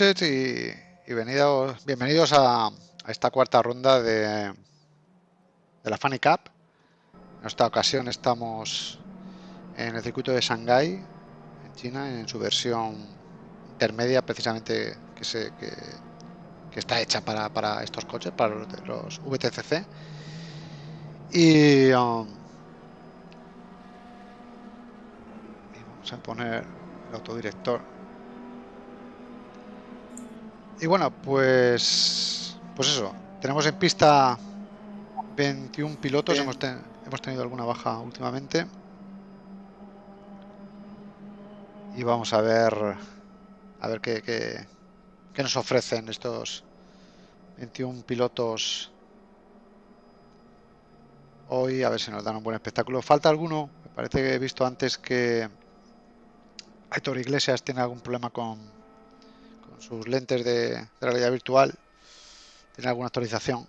noches y, bienvenidos, a, esta cuarta ronda de, de la Funny Cup. En esta ocasión estamos en el circuito de Shanghái, en China, en su versión intermedia, precisamente que, se, que, está hecha para, estos coches, para los, los VTCC. Y, um, y vamos a poner el autodirector y bueno, pues pues eso, tenemos en pista 21 pilotos, hemos, hemos tenido alguna baja últimamente. Y vamos a ver a ver qué, qué, nos ofrecen estos 21 pilotos hoy, a ver si nos dan un buen espectáculo. ¿Falta alguno? Me parece que he visto antes que Aitor Iglesias tiene algún problema con, sus lentes de, realidad virtual tiene alguna actualización.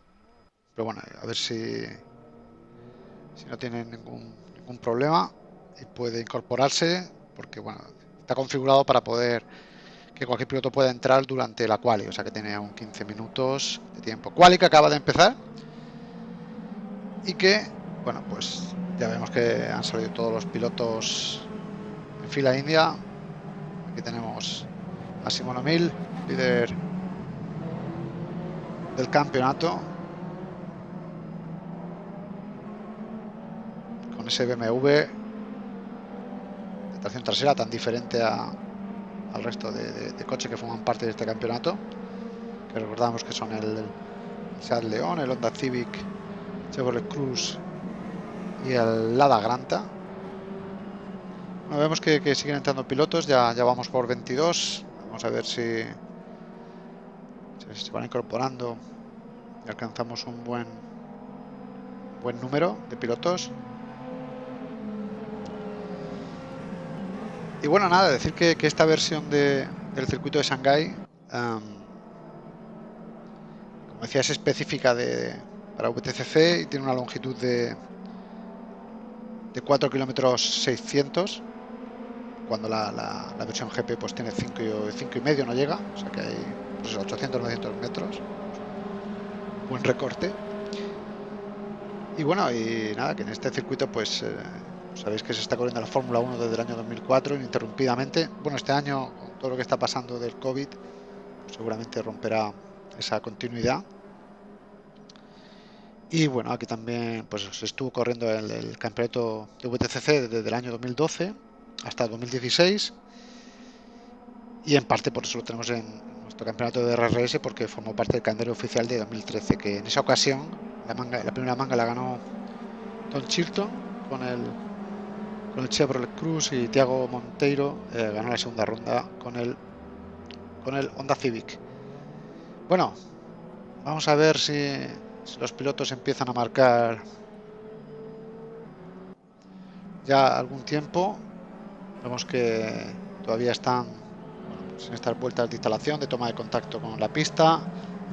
Pero bueno, a ver si, si no tiene ningún, ningún problema y puede incorporarse porque bueno, está configurado para poder que cualquier piloto pueda entrar durante la quali, o sea que tiene aún 15 minutos de tiempo. Quali que acaba de empezar y que, bueno, pues ya vemos que han salido todos los pilotos en fila india. Aquí tenemos a Simón Mil, líder del campeonato. Con ese BMW de tracción trasera tan diferente a, al resto de, coches que forman parte de este campeonato. Que recordamos que son el, Seat León, el Honda Civic, Chevrolet Cruz y el Lada Granta. vemos que, que, siguen entrando pilotos, ya, ya vamos por 22. Vamos a ver si, se van incorporando y alcanzamos un buen buen número de pilotos. Y bueno, nada, decir que, esta versión de, del circuito de Shanghái, como decía, es específica de, para VTCC y tiene una longitud de, de 4 kilómetros 600 cuando la, la, versión GP pues tiene 5 y, y medio, no llega, o sea que hay 800-900 pues metros, buen recorte. Y bueno, y nada, que en este circuito pues eh, sabéis que se está corriendo la Fórmula 1 desde el año 2004 ininterrumpidamente. Bueno, este año todo lo que está pasando del COVID, seguramente romperá esa continuidad. Y bueno, aquí también pues se estuvo corriendo el, el campeonato de VTCC desde el año 2012 hasta 2016 y en parte por eso lo tenemos en nuestro campeonato de RRS porque formó parte del calendario oficial de 2013 que en esa ocasión la, manga, la primera manga la ganó Don Chilton con el con el Chevrolet Cruz y Tiago Monteiro eh, ganó la segunda ronda con el con el Honda Civic. Bueno vamos a ver si, si los pilotos empiezan a marcar ya algún tiempo Vemos que todavía están pues en estas vueltas de instalación, de toma de contacto con la pista.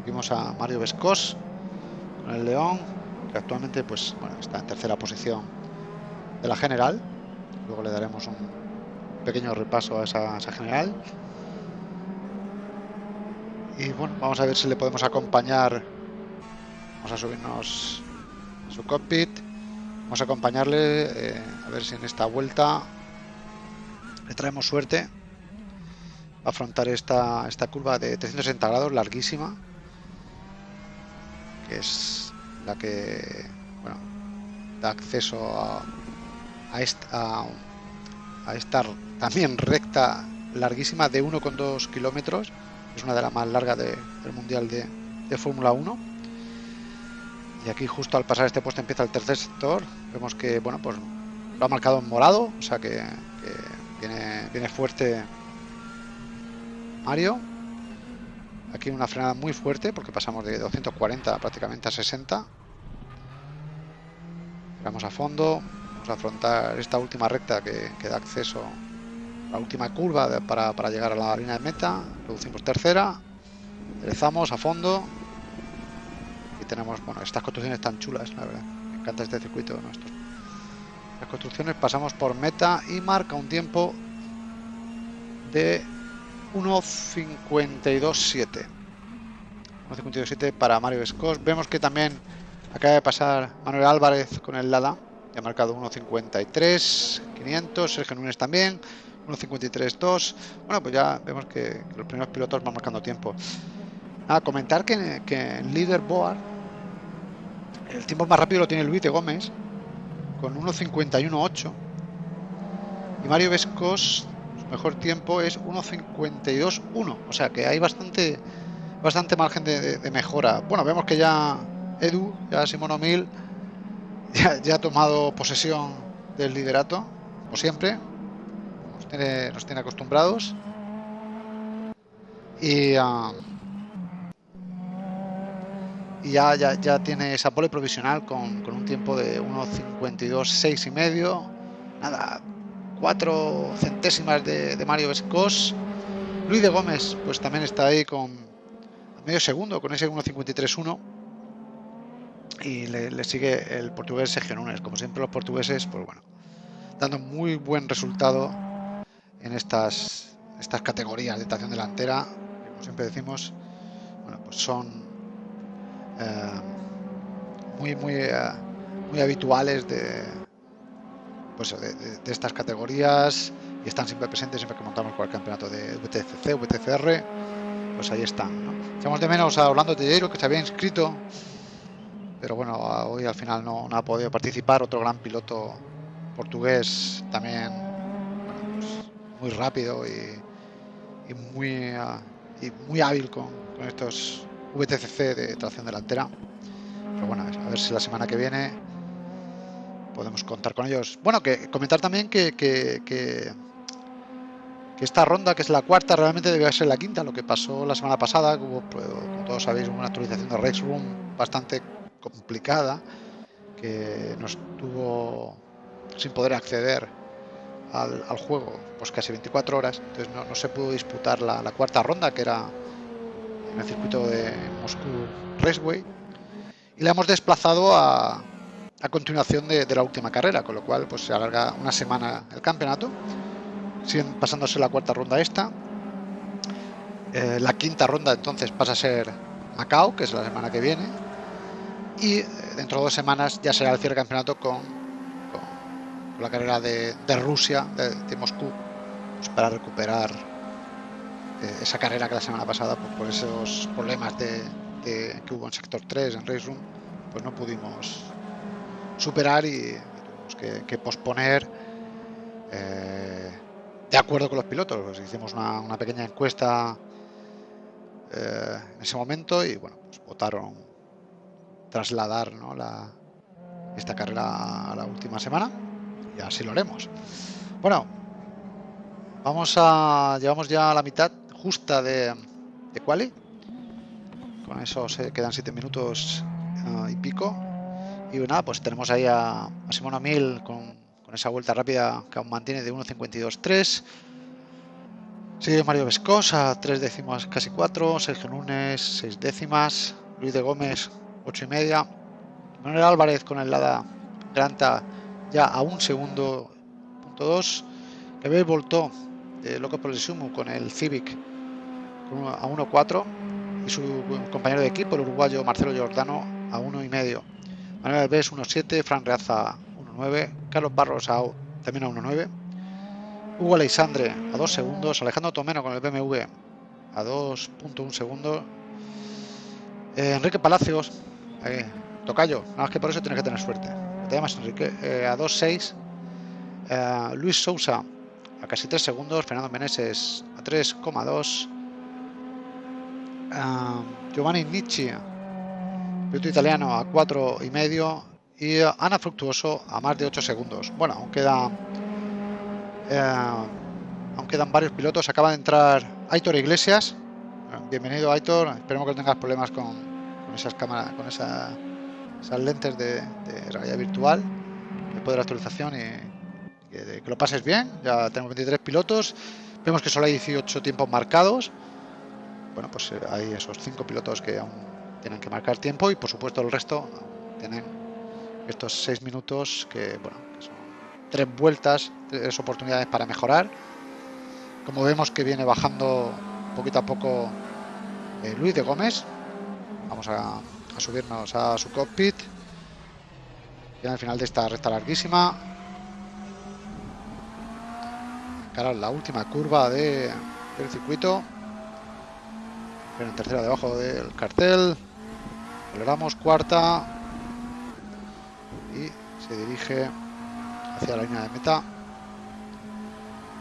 Vimos a Mario Vescos con el León, que actualmente pues, está en tercera posición de la general. Luego le daremos un pequeño repaso a esa, general. Y bueno, vamos a ver si le podemos acompañar. Vamos a subirnos a su cockpit. Vamos a acompañarle eh, a ver si en esta vuelta le traemos suerte. Afrontar esta, esta curva de 360 grados larguísima, que es la que bueno, da acceso a, a, esta, a, esta también recta larguísima de 1,2 kilómetros, es una de las más largas del Mundial de, de Fórmula 1. Y aquí justo al pasar este puesto empieza el tercer sector, vemos que bueno pues lo ha marcado en morado, o sea que viene, fuerte Mario. Aquí una frenada muy fuerte porque pasamos de 240 prácticamente a 60. Vamos a fondo. Vamos a afrontar esta última recta que, da acceso a la última curva para, para, llegar a la línea de meta. Reducimos tercera. Enderezamos a fondo. Y tenemos, bueno, estas construcciones tan chulas, la verdad. Me encanta este circuito nuestro. Las construcciones pasamos por meta y marca un tiempo de 1.52.7 1.52.7 para Mario Escos. Vemos que también acaba de pasar Manuel Álvarez con el Lada ha marcado 1.53 500 Sergio Núñez también 1.53.2 bueno pues ya vemos que, los primeros pilotos van marcando tiempo. A comentar que, que en leaderboard el tiempo más rápido lo tiene Luis de Gómez con 1.51.8 y Mario Vescos mejor tiempo es 1.52.1. O sea que hay bastante bastante margen de, mejora. Bueno, vemos que ya Edu, ya Simón Mil, ya, ha tomado posesión del liderato, como siempre. Nos tiene, nos tiene acostumbrados. Y, ah, y ya, ya, ya, tiene esa pole provisional con, con un tiempo de 1.52.6 y medio. Nada, cuatro centésimas de, Mario Vescos. Luis de Gómez, pues también está ahí con medio segundo, con ese 1.53.1. Y le, sigue el portugués Sergio Núñez. Como siempre, los portugueses, pues bueno, dando muy buen resultado en estas, estas categorías de tracción delantera. Como siempre decimos, bueno, pues son eh, muy, muy, eh, muy habituales de, pues, de, estas categorías y están siempre presentes siempre que montamos cualquier campeonato de VTCC, VTCR, pues ahí están. ¿no? Echamos de menos a Orlando Tellero que se había inscrito, pero bueno, hoy al final no, ha podido participar. Otro gran piloto portugués también pues, muy rápido y, muy, y muy hábil con, con estos VTCC de tracción delantera. Pero bueno, a ver si la semana que viene podemos contar con ellos. Bueno, que comentar también que, que, esta ronda, que es la cuarta, realmente debe ser la quinta. Lo que pasó la semana pasada, hubo, pues, como todos sabéis, una actualización de Race Room bastante complicada, que nos tuvo sin poder acceder al, juego pues casi 24 horas. Entonces no, se pudo disputar la, cuarta ronda, que era en el circuito de Moscú Raceway. Y la hemos desplazado a, a continuación de, la última carrera, con lo cual pues se alarga una semana el campeonato, siguen pasándose la cuarta ronda esta. Eh, la quinta ronda entonces pasa a ser Macao, que es la semana que viene, y eh, dentro de dos semanas ya será el cierre del campeonato con, la carrera de, Rusia, de, Moscú, pues, para recuperar esa carrera que la semana pasada, pues, por esos problemas de, que hubo en sector 3, en Race Room, pues no pudimos superar y, tuvimos que, posponer eh, de acuerdo con los pilotos. Pues hicimos una, pequeña encuesta eh, en ese momento y bueno, pues votaron trasladar la, esta carrera a la última semana y así lo haremos. Bueno, vamos a llevamos ya a la mitad justa de, de quali. Con eso se quedan 7 minutos ah, y pico. Y nada, pues tenemos ahí a, a Simona Mil con, esa vuelta rápida que aún mantiene de 1.52.3. Sigue Mario Vescos a 3 décimas, casi 4. Sergio Núñez, 6 décimas. Luis de Gómez, 8 y media. Manuel Álvarez con el Lada Granta ya a un segundo, punto 2. Gabriel Voltó, de Loco por el Sumo, con el Civic a 1.4. Y su compañero de equipo, el uruguayo Marcelo Giordano, a 1 y medio. Manuel Alves 1.7, Fran Reaza 1.9, Carlos Barros también a 1.9, Hugo Alexandre a 2 segundos. Alejandro Tomeno con el BMW a 2.1 segundos. Eh, Enrique Palacios, eh, Tocayo, nada más que por eso tienes que tener suerte. Te llamas Enrique, eh, a 2.6. Eh, Luis Sousa a casi 3 segundos. Fernando Meneses a 3,2. Eh, Giovanni Nietzsche, piloto italiano, a 4 y medio. Y Ana Fructuoso a más de 8 segundos. Bueno, aún queda. aún quedan varios pilotos. Acaba de entrar Aitor Iglesias. Bienvenido Aitor. Esperemos que no tengas problemas con, esas cámaras, con esa, esas lentes de, de, realidad virtual, después de la actualización y que, que, lo pases bien. Ya tenemos 23 pilotos. Vemos que solo hay 18 tiempos marcados. Bueno, pues eh, hay esos 5 pilotos que aún tienen que marcar tiempo y por supuesto el resto tienen estos 6 minutos que, bueno, son tres vueltas, tres oportunidades para mejorar. Como vemos que viene bajando poquito a poco eh, Luis de Gómez. Vamos a, subirnos a su cockpit. Y al final de esta recta larguísima. La última curva de, del circuito. En tercera debajo del cartel. Aceleramos cuarta. Y se dirige hacia la línea de meta.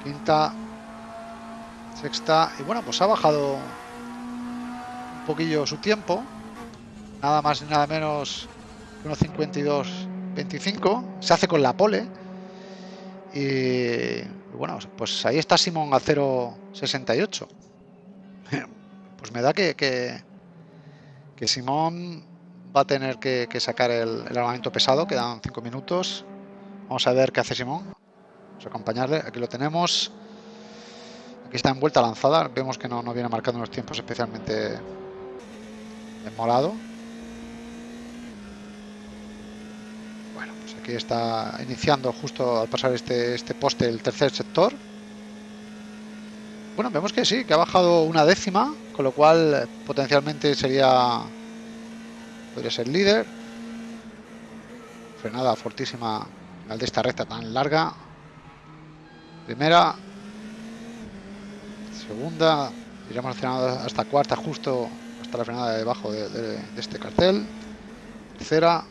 Quinta, sexta y bueno pues ha bajado un poquillo su tiempo nada más y nada menos unos 52 25 se hace con la pole y bueno pues ahí está Simón a 0.68 pues me da que, que, que Simón va a tener que, sacar el, el, armamento pesado quedan 5 minutos. Vamos a ver qué hace Simón. Vamos a acompañarle. Aquí lo tenemos. Aquí está en vuelta lanzada, vemos que no, viene marcando unos tiempos especialmente en morado. Bueno, pues aquí está iniciando justo al pasar este, este poste el tercer sector. Bueno, vemos que sí, que ha bajado una décima, con lo cual potencialmente sería podría ser líder. Frenada fortísima al de esta recta tan larga. Primera, segunda, iremos hasta cuarta, justo hasta la frenada debajo de, de, de este cartel. Tercera,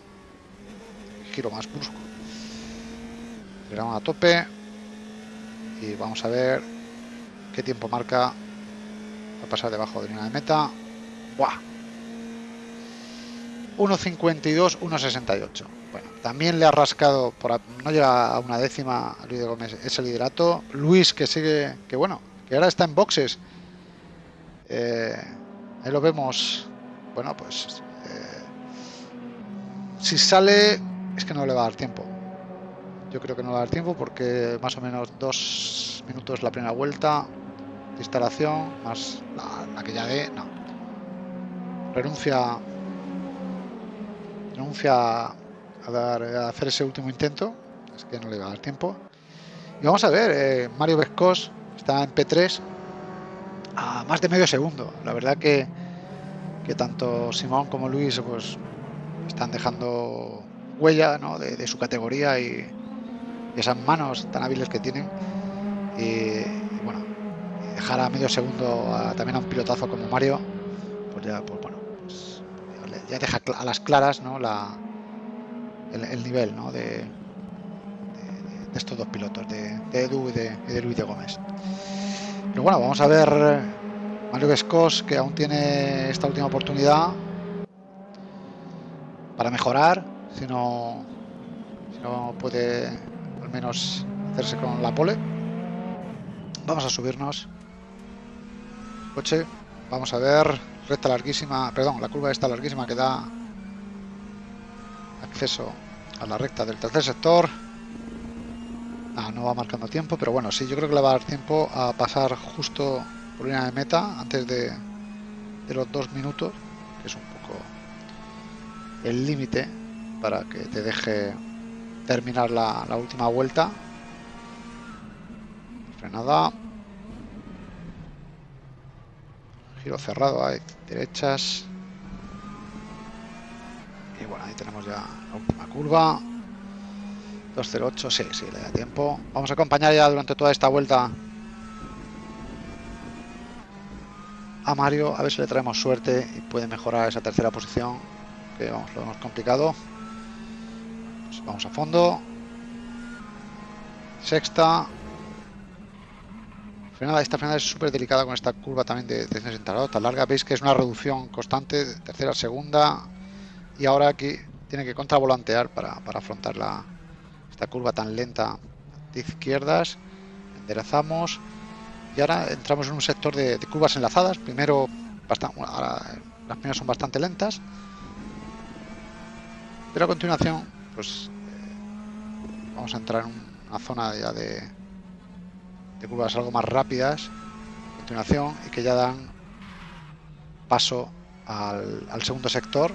giro más brusco. Giramos a tope y vamos a ver qué tiempo marca a pasar debajo de línea de meta. ¡Buah! 1.52, 1.68. Bueno, también le ha rascado, por, no llega a una décima Luis de Gómez ese liderato. Luis que sigue, que bueno, que ahora está en boxes. Eh, ahí lo vemos. Bueno, pues eh, si sale es que no le va a dar tiempo. Yo creo que no va a dar tiempo porque más o menos dos minutos la primera vuelta instalación más la, que ya dé. No. Renuncia. Renuncia a, dar, a hacer ese último intento. Es que no le va a dar tiempo. Y vamos a ver, eh, Mario Vescos está en P3 a más de medio segundo. La verdad que, que tanto Simón como Luis pues están dejando huella ¿no? de, de, su categoría y, y, esas manos tan hábiles que tienen. Y, dejar a medio segundo también a un pilotazo como Mario, pues ya, pues bueno, pues ya deja a las claras ¿no? La, el, el nivel ¿no? de, estos dos pilotos, de, de Edu y de, y de, Luis de Gómez. Pero bueno, vamos a ver Mario Vescos, que aún tiene esta última oportunidad para mejorar, si no, si no puede al menos hacerse con la pole. Vamos a subirnos. Coche, vamos a ver, recta larguísima, perdón, la curva esta larguísima que da acceso a la recta del tercer sector. Ah, no va marcando tiempo, pero bueno, sí, yo creo que le va a dar tiempo a pasar justo por línea de meta antes de, de los dos minutos, que es un poco el límite para que te deje terminar la última vuelta. Frenada. Giro cerrado, hay derechas. Y bueno, ahí tenemos ya la última curva. 208, sí, sí, le da tiempo. Vamos a acompañar ya durante toda esta vuelta a Mario, a ver si le traemos suerte y puede mejorar esa tercera posición, que vamos, lo hemos complicado. Pues vamos a fondo. Sexta. Frenada, esta frenada es súper delicada con esta curva también de 360 grados, tan larga. Veis que es una reducción constante, tercera, segunda. Y ahora aquí tiene que contravolantear para, para afrontar la, esta curva tan lenta de izquierdas. Enderezamos y ahora entramos en un sector de, curvas enlazadas. Primero, bastante, las primeras son bastante lentas. Pero a continuación, pues eh, vamos a entrar en una zona ya de, de curvas algo más rápidas continuación y que ya dan paso al, segundo sector.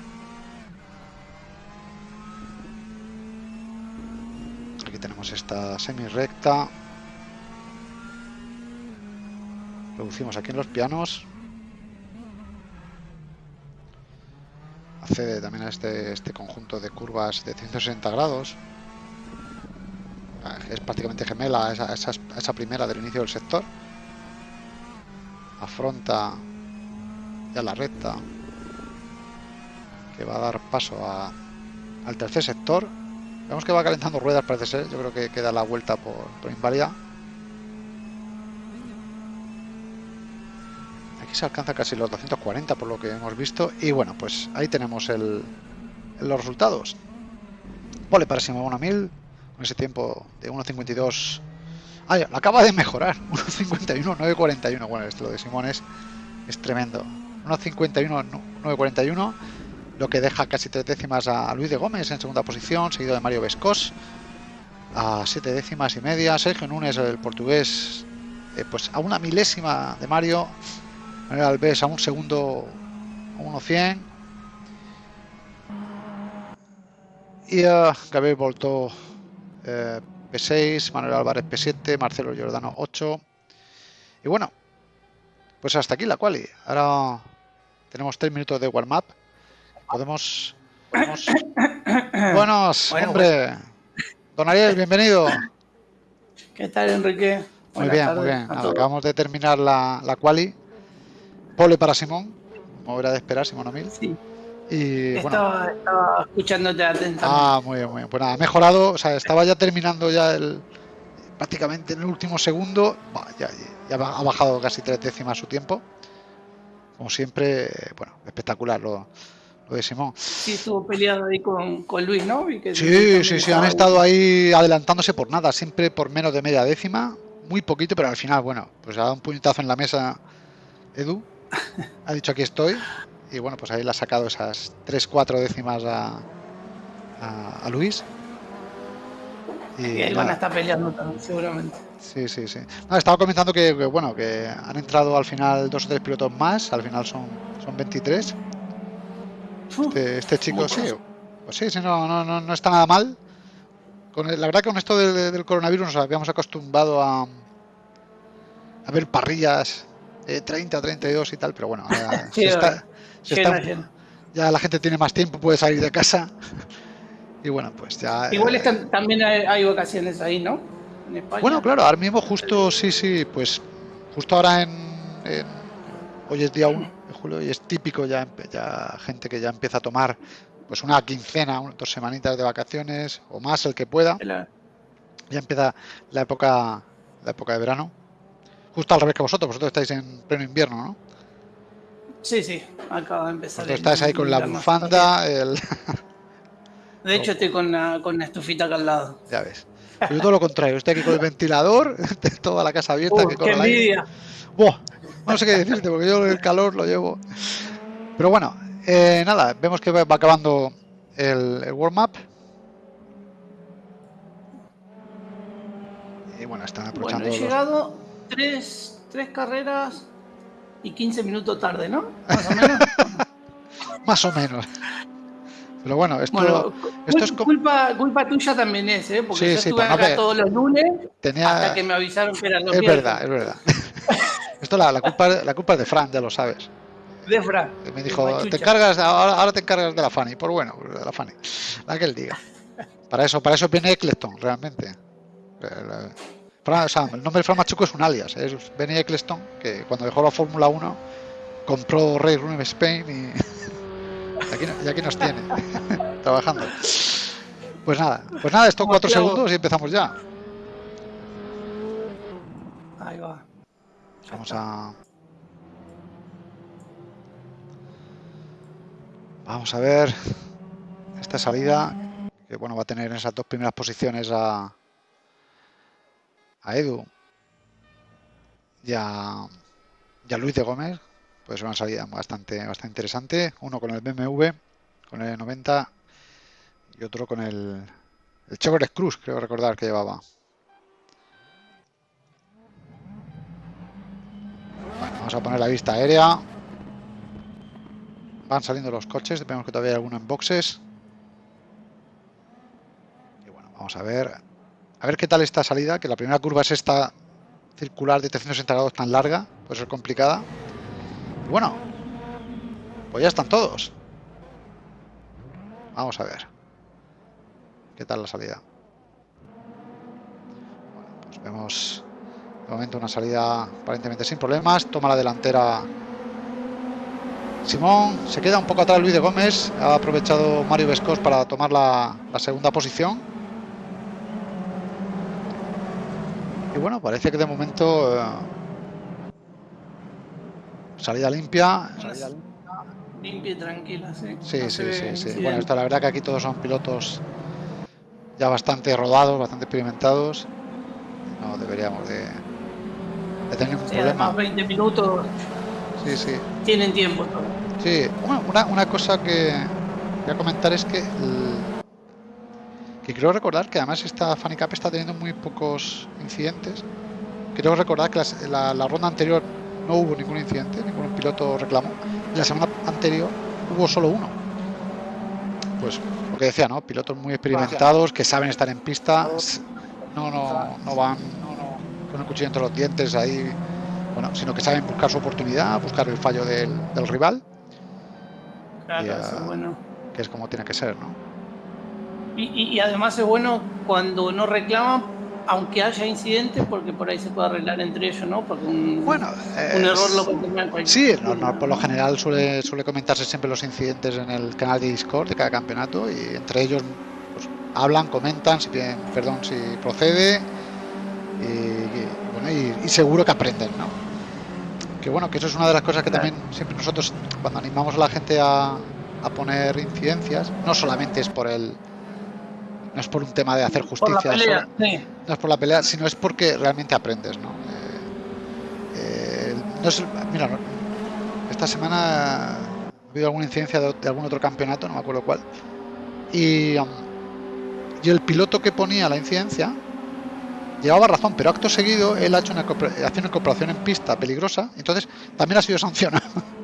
Aquí tenemos esta semi recta aquí en los pianos. Accede también a este, este conjunto de curvas de 160 grados. Es prácticamente gemela a esa, esa, primera del inicio del sector. Afronta ya la recta que va a dar paso al tercer sector. Vemos que va calentando ruedas, parece ser. Yo creo que queda la vuelta por, por inválida. se alcanza casi los 240 por lo que hemos visto. Y bueno, pues ahí tenemos el, los resultados. Vale, para Simón 1000, con ese tiempo de 1.52. Ah, lo acaba de mejorar. 1.51, 9.41. Bueno, esto lo de Simón es, tremendo. 1.51, 9.41. Lo que deja casi tres décimas a Luis de Gómez en segunda posición, seguido de Mario Vescos a siete décimas y media. Sergio Núñez, el portugués, eh, pues a una milésima de Mario. Manuel Alves a un segundo, a 1.100. Y a Gabriel Volto eh, P6, Manuel Álvarez P7, Marcelo Giordano 8. Y bueno, pues hasta aquí la quali. Ahora tenemos 3 minutos de warm-up. Podemos... podemos... Buenos, hombre. Don Ariel, bienvenido. ¿Qué tal, Enrique? Muy bien, muy bien. acabamos de terminar la, la quali. Pole para Simón, como era de esperar, Simón O'Mil. Sí. Y, estaba, bueno, estaba escuchándote atentamente. Ah, muy bien, muy bien. Pues nada, ha mejorado, o sea, estaba ya terminando ya el prácticamente en el último segundo. ya, ya, ha bajado casi tres décimas su tiempo. Como siempre, bueno, espectacular lo, lo de Simón. Sí, estuvo peleado ahí con, con Luis, ¿no? sí, sí, sí, han estado ahí adelantándose por nada, siempre por menos de media décima, muy poquito, pero al final, bueno, pues ha dado un puñetazo en la mesa Edu ha dicho aquí estoy y bueno, pues ahí le ha sacado esas 3-4 décimas a, a, Luis. Y, ahí van a estar peleando también, seguramente. Sí, sí, sí. estaba comentando que, bueno, que han entrado al final dos o tres pilotos más, al final son, son 23. Este, este, chico sí, pues sí, sí, no, no, no, está nada mal. Con la verdad que con esto del coronavirus nos habíamos acostumbrado a, a ver parrillas 30, 32 y tal, pero bueno, ya la gente tiene más tiempo, puede salir de casa. Y bueno, pues ya... Igual eh, también hay, vacaciones ahí, ¿no? Bueno, claro, ahora mismo justo, sí, sí, pues justo ahora en... hoy es día 1 de julio y es típico ya, ya gente que ya empieza a tomar pues una quincena, dos semanitas de vacaciones o más el que pueda. Ya empieza la época, la época de verano Justo al revés que vosotros, vosotros estáis en pleno invierno, ¿no? Sí, sí, acaba de empezar. Vosotros estáis ahí con la bufanda, el... De hecho, estoy con la, con la estufita acá al lado. Ya ves. Yo todo lo contrario, estoy aquí con el ventilador, toda la casa abierta. Uh, ¡Qué envidia! Buah, no sé qué decirte, porque yo el calor lo llevo. Pero bueno, eh, nada, vemos que va acabando el, el warm-up. Y bueno, están aprovechando. Bueno, he llegado tres, tres carreras y 15 minutos tarde, ¿no? Más o menos. Más o menos. Pero bueno, esto, esto es culpa, culpa tuya también es, ¿eh? Porque yo estuve acá todos los lunes hasta que me avisaron que eran los Es verdad, es verdad. esto la, la, culpa, la culpa es de Fran, ya lo sabes. De Fran. Me dijo, te encargas, ahora, ahora, te encargas de la Fanny. Por bueno, de la Fanny. La que él diga. Para eso, para eso viene Eccleston, realmente. O sea, el nombre de Fran Machuco es un alias, es Benny Eccleston, que cuando dejó la Fórmula 1 compró Ray Room Spain y, aquí, y aquí nos tiene, trabajando. Pues nada, pues nada, esto cuatro segundos y empezamos ya. Ahí va. Vamos a. Vamos a ver esta salida que bueno va a tener en esas dos primeras posiciones a, a Edu y a, Luis de Gómez. Pues una salida bastante, bastante interesante. Uno con el BMW, con el 90 y otro con el, el Chevrolet Cruz, creo recordar que llevaba. vamos a poner la vista aérea. Van saliendo los coches, vemos que todavía hay alguno en boxes. Y bueno, vamos a ver. A ver qué tal esta salida, que la primera curva es esta circular de 360 grados tan larga, puede ser complicada. Bueno, pues ya están todos. Vamos a ver. ¿Qué tal la salida? Pues vemos de momento una salida aparentemente sin problemas. Toma la delantera Simón. Se queda un poco atrás Luis de Gómez. Ha aprovechado Mario Vescos para tomar la, segunda posición. Y bueno, parece que de momento eh, salida limpia. Limpia y tranquila, sí. Sí, sí, sí, sí. Bueno, esto la verdad que aquí todos son pilotos ya bastante rodados, bastante experimentados. No deberíamos de, tener ningún problema. 20 minutos. Sí, sí. Tienen tiempo. Sí, una, una cosa que voy a comentar es que que creo recordar que además esta Fanny Cup está teniendo muy pocos incidentes. Creo recordar que la, la, ronda anterior no hubo ningún incidente, ningún piloto reclamó. Y la semana anterior hubo solo uno. Pues lo que decía, ¿no? Pilotos muy experimentados que saben estar en pista, no, no, no van con el cuchillo entre los dientes ahí, bueno, sino que saben buscar su oportunidad, buscar el fallo del, rival. Claro, es bueno. Que es como tiene que ser, ¿no? Y, además es bueno cuando no reclaman, aunque haya incidentes, porque por ahí se puede arreglar entre ellos, ¿no? Porque un, bueno, un error lo puede Sí, por lo general suele, suele comentarse siempre los incidentes en el canal de Discord de cada campeonato y entre ellos pues, hablan, comentan, si piden perdón si procede y, bueno, y, seguro que aprenden, ¿no? Que bueno, que eso es una de las cosas que también siempre nosotros cuando animamos a la gente a, a poner incidencias, no solamente es por el no es por un tema de hacer justicia, no es por la pelea, sino es porque realmente aprendes, ¿no? Eh, eh, mira, esta semana ha habido alguna incidencia de, algún otro campeonato, no me acuerdo cuál, y, um, y el piloto que ponía la incidencia llevaba razón, pero acto seguido él ha hecho una, hace una cooperación en pista peligrosa, entonces también ha sido sancionado.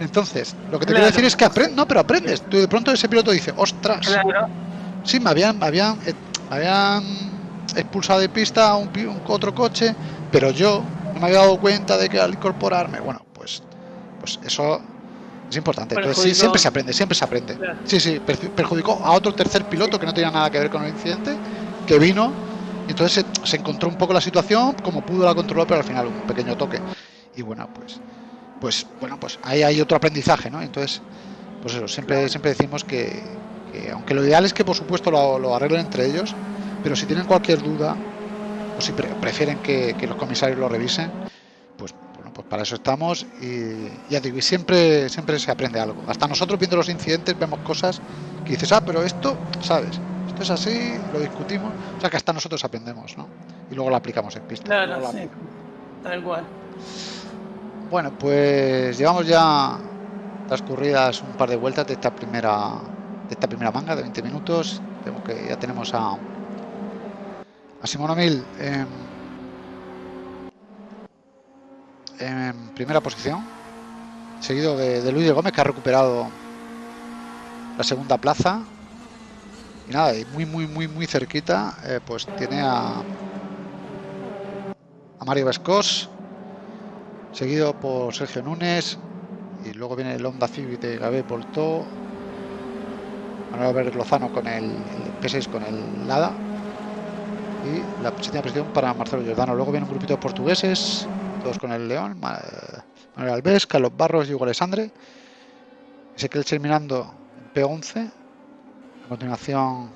Entonces, lo que te quiero decir es que aprendes, no, pero aprendes. Tú de pronto ese piloto dice, ostras, sí, me habían, me habían, eh, habían expulsado de pista un, un, otro coche, pero yo no me había dado cuenta de que al incorporarme, bueno, pues, pues eso es importante. Entonces, sí, siempre se aprende, siempre se aprende. Sí, sí, perjudicó a otro tercer piloto que no tenía nada que ver con el incidente, que vino entonces se, encontró un poco la situación, como pudo la controló, pero al final un pequeño toque. Y bueno, pues, pues bueno, pues ahí hay otro aprendizaje, ¿no? Entonces, pues eso, siempre, siempre decimos que, aunque lo ideal es que por supuesto lo, arreglen entre ellos, pero si tienen cualquier duda, o si prefieren que, los comisarios lo revisen, pues bueno, pues para eso estamos y ya digo, y siempre, siempre se aprende algo. Hasta nosotros viendo los incidentes vemos cosas que dices, ah, pero esto, ¿sabes? es así, lo discutimos, o sea que hasta nosotros aprendemos, ¿no? Y luego lo aplicamos en pista. Claro, sí, tal cual. Bueno, pues llevamos ya transcurridas un par de vueltas de esta primera de esta primera manga de 20 minutos. Tengo que ya tenemos a a Simón Mil en, primera posición, seguido de, Luis de Gómez que ha recuperado la segunda plaza y nada, muy, muy, muy, muy cerquita, eh, pues tiene a, a Mario Vescos, seguido por Sergio Núñez, y luego viene el Honda Civic de Gabriel Poltó, Manuel Albert Lozano con el, P6 con el Lada. Y la séptima posición para Marcelo Giordano. Luego viene un grupito de portugueses, todos con el León. Manuel Alves, Carlos Barros y Hugo Alessandre. Ezequiel terminando en P11. A continuación,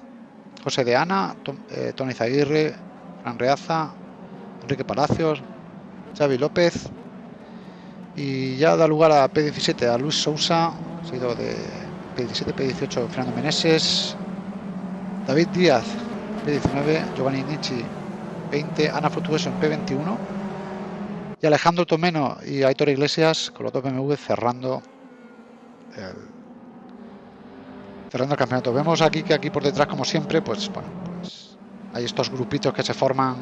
José de Ana, eh, Tony Zaguirre, Fran Reaza, Enrique Palacios, Xavi López. Y ya da lugar a P17 a Luis Sousa, sido de P17, P18 Fernando Meneses, David Díaz, P19, Giovanni Nietzsche, 20, Ana Frutuoso en P21 y Alejandro Tomeno y Aitor Iglesias con los dos BMW cerrando el, cerrando el campeonato. Vemos aquí que aquí por detrás, como siempre, pues bueno, pues hay estos grupitos que se forman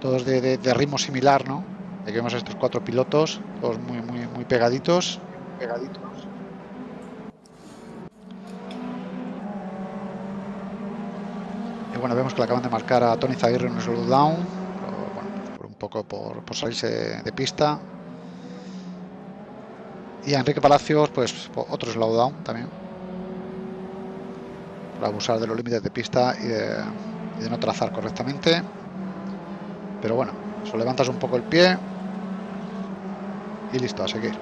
todos de, ritmo similar, ¿no? Aquí vemos a estos cuatro pilotos, todos muy, muy, muy. Pegaditos. Y bueno, vemos que le acaban de marcar a Tony Zaguirre en un slowdown, bueno, un poco por, salirse de, pista. Y a Enrique Palacios, pues otro slowdown también. Por abusar de los límites de pista y de, y de no trazar correctamente. Pero bueno, eso levantas un poco el pie y listo, a seguir.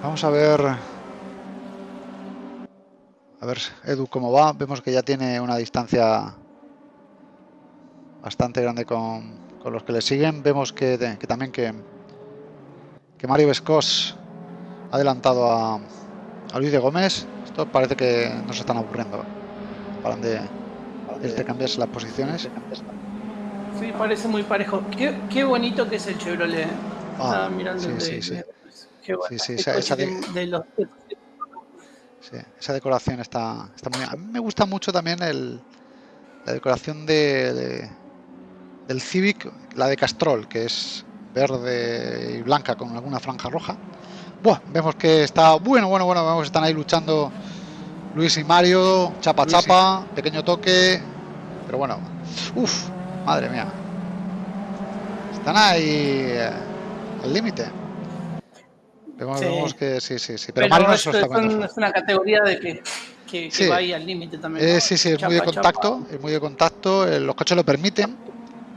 Vamos a ver a ver, Edu, cómo va. Vemos que ya tiene una distancia bastante grande con, los que le siguen. Vemos que, también que, que Mario Vescos ha adelantado a, Luis de Gómez. Esto parece que no se están aburriendo. Paran de, de cambiarse las posiciones. Sí, parece muy parejo. Qué, bonito que es el Chevrolet. Ah, mirando sí, sí, sí. Qué bueno. Sí, sí, de los esa decoración está, está muy bien. A mí me gusta mucho también el, la decoración de, del Civic, la de Castrol, que es verde y blanca con alguna franja roja. Buah, vemos que está bueno, bueno, bueno, vemos que están ahí luchando Luis y Mario, chapa chapa, pequeño toque, pero bueno, uff, madre mía. Están ahí eh, al límite. Vemos, que sí, sí, sí. Pero, Mario no es, es una categoría de que, que, va ahí al límite también. Eh, sí, sí, es muy de contacto, es muy de contacto. Eh, los coches lo permiten.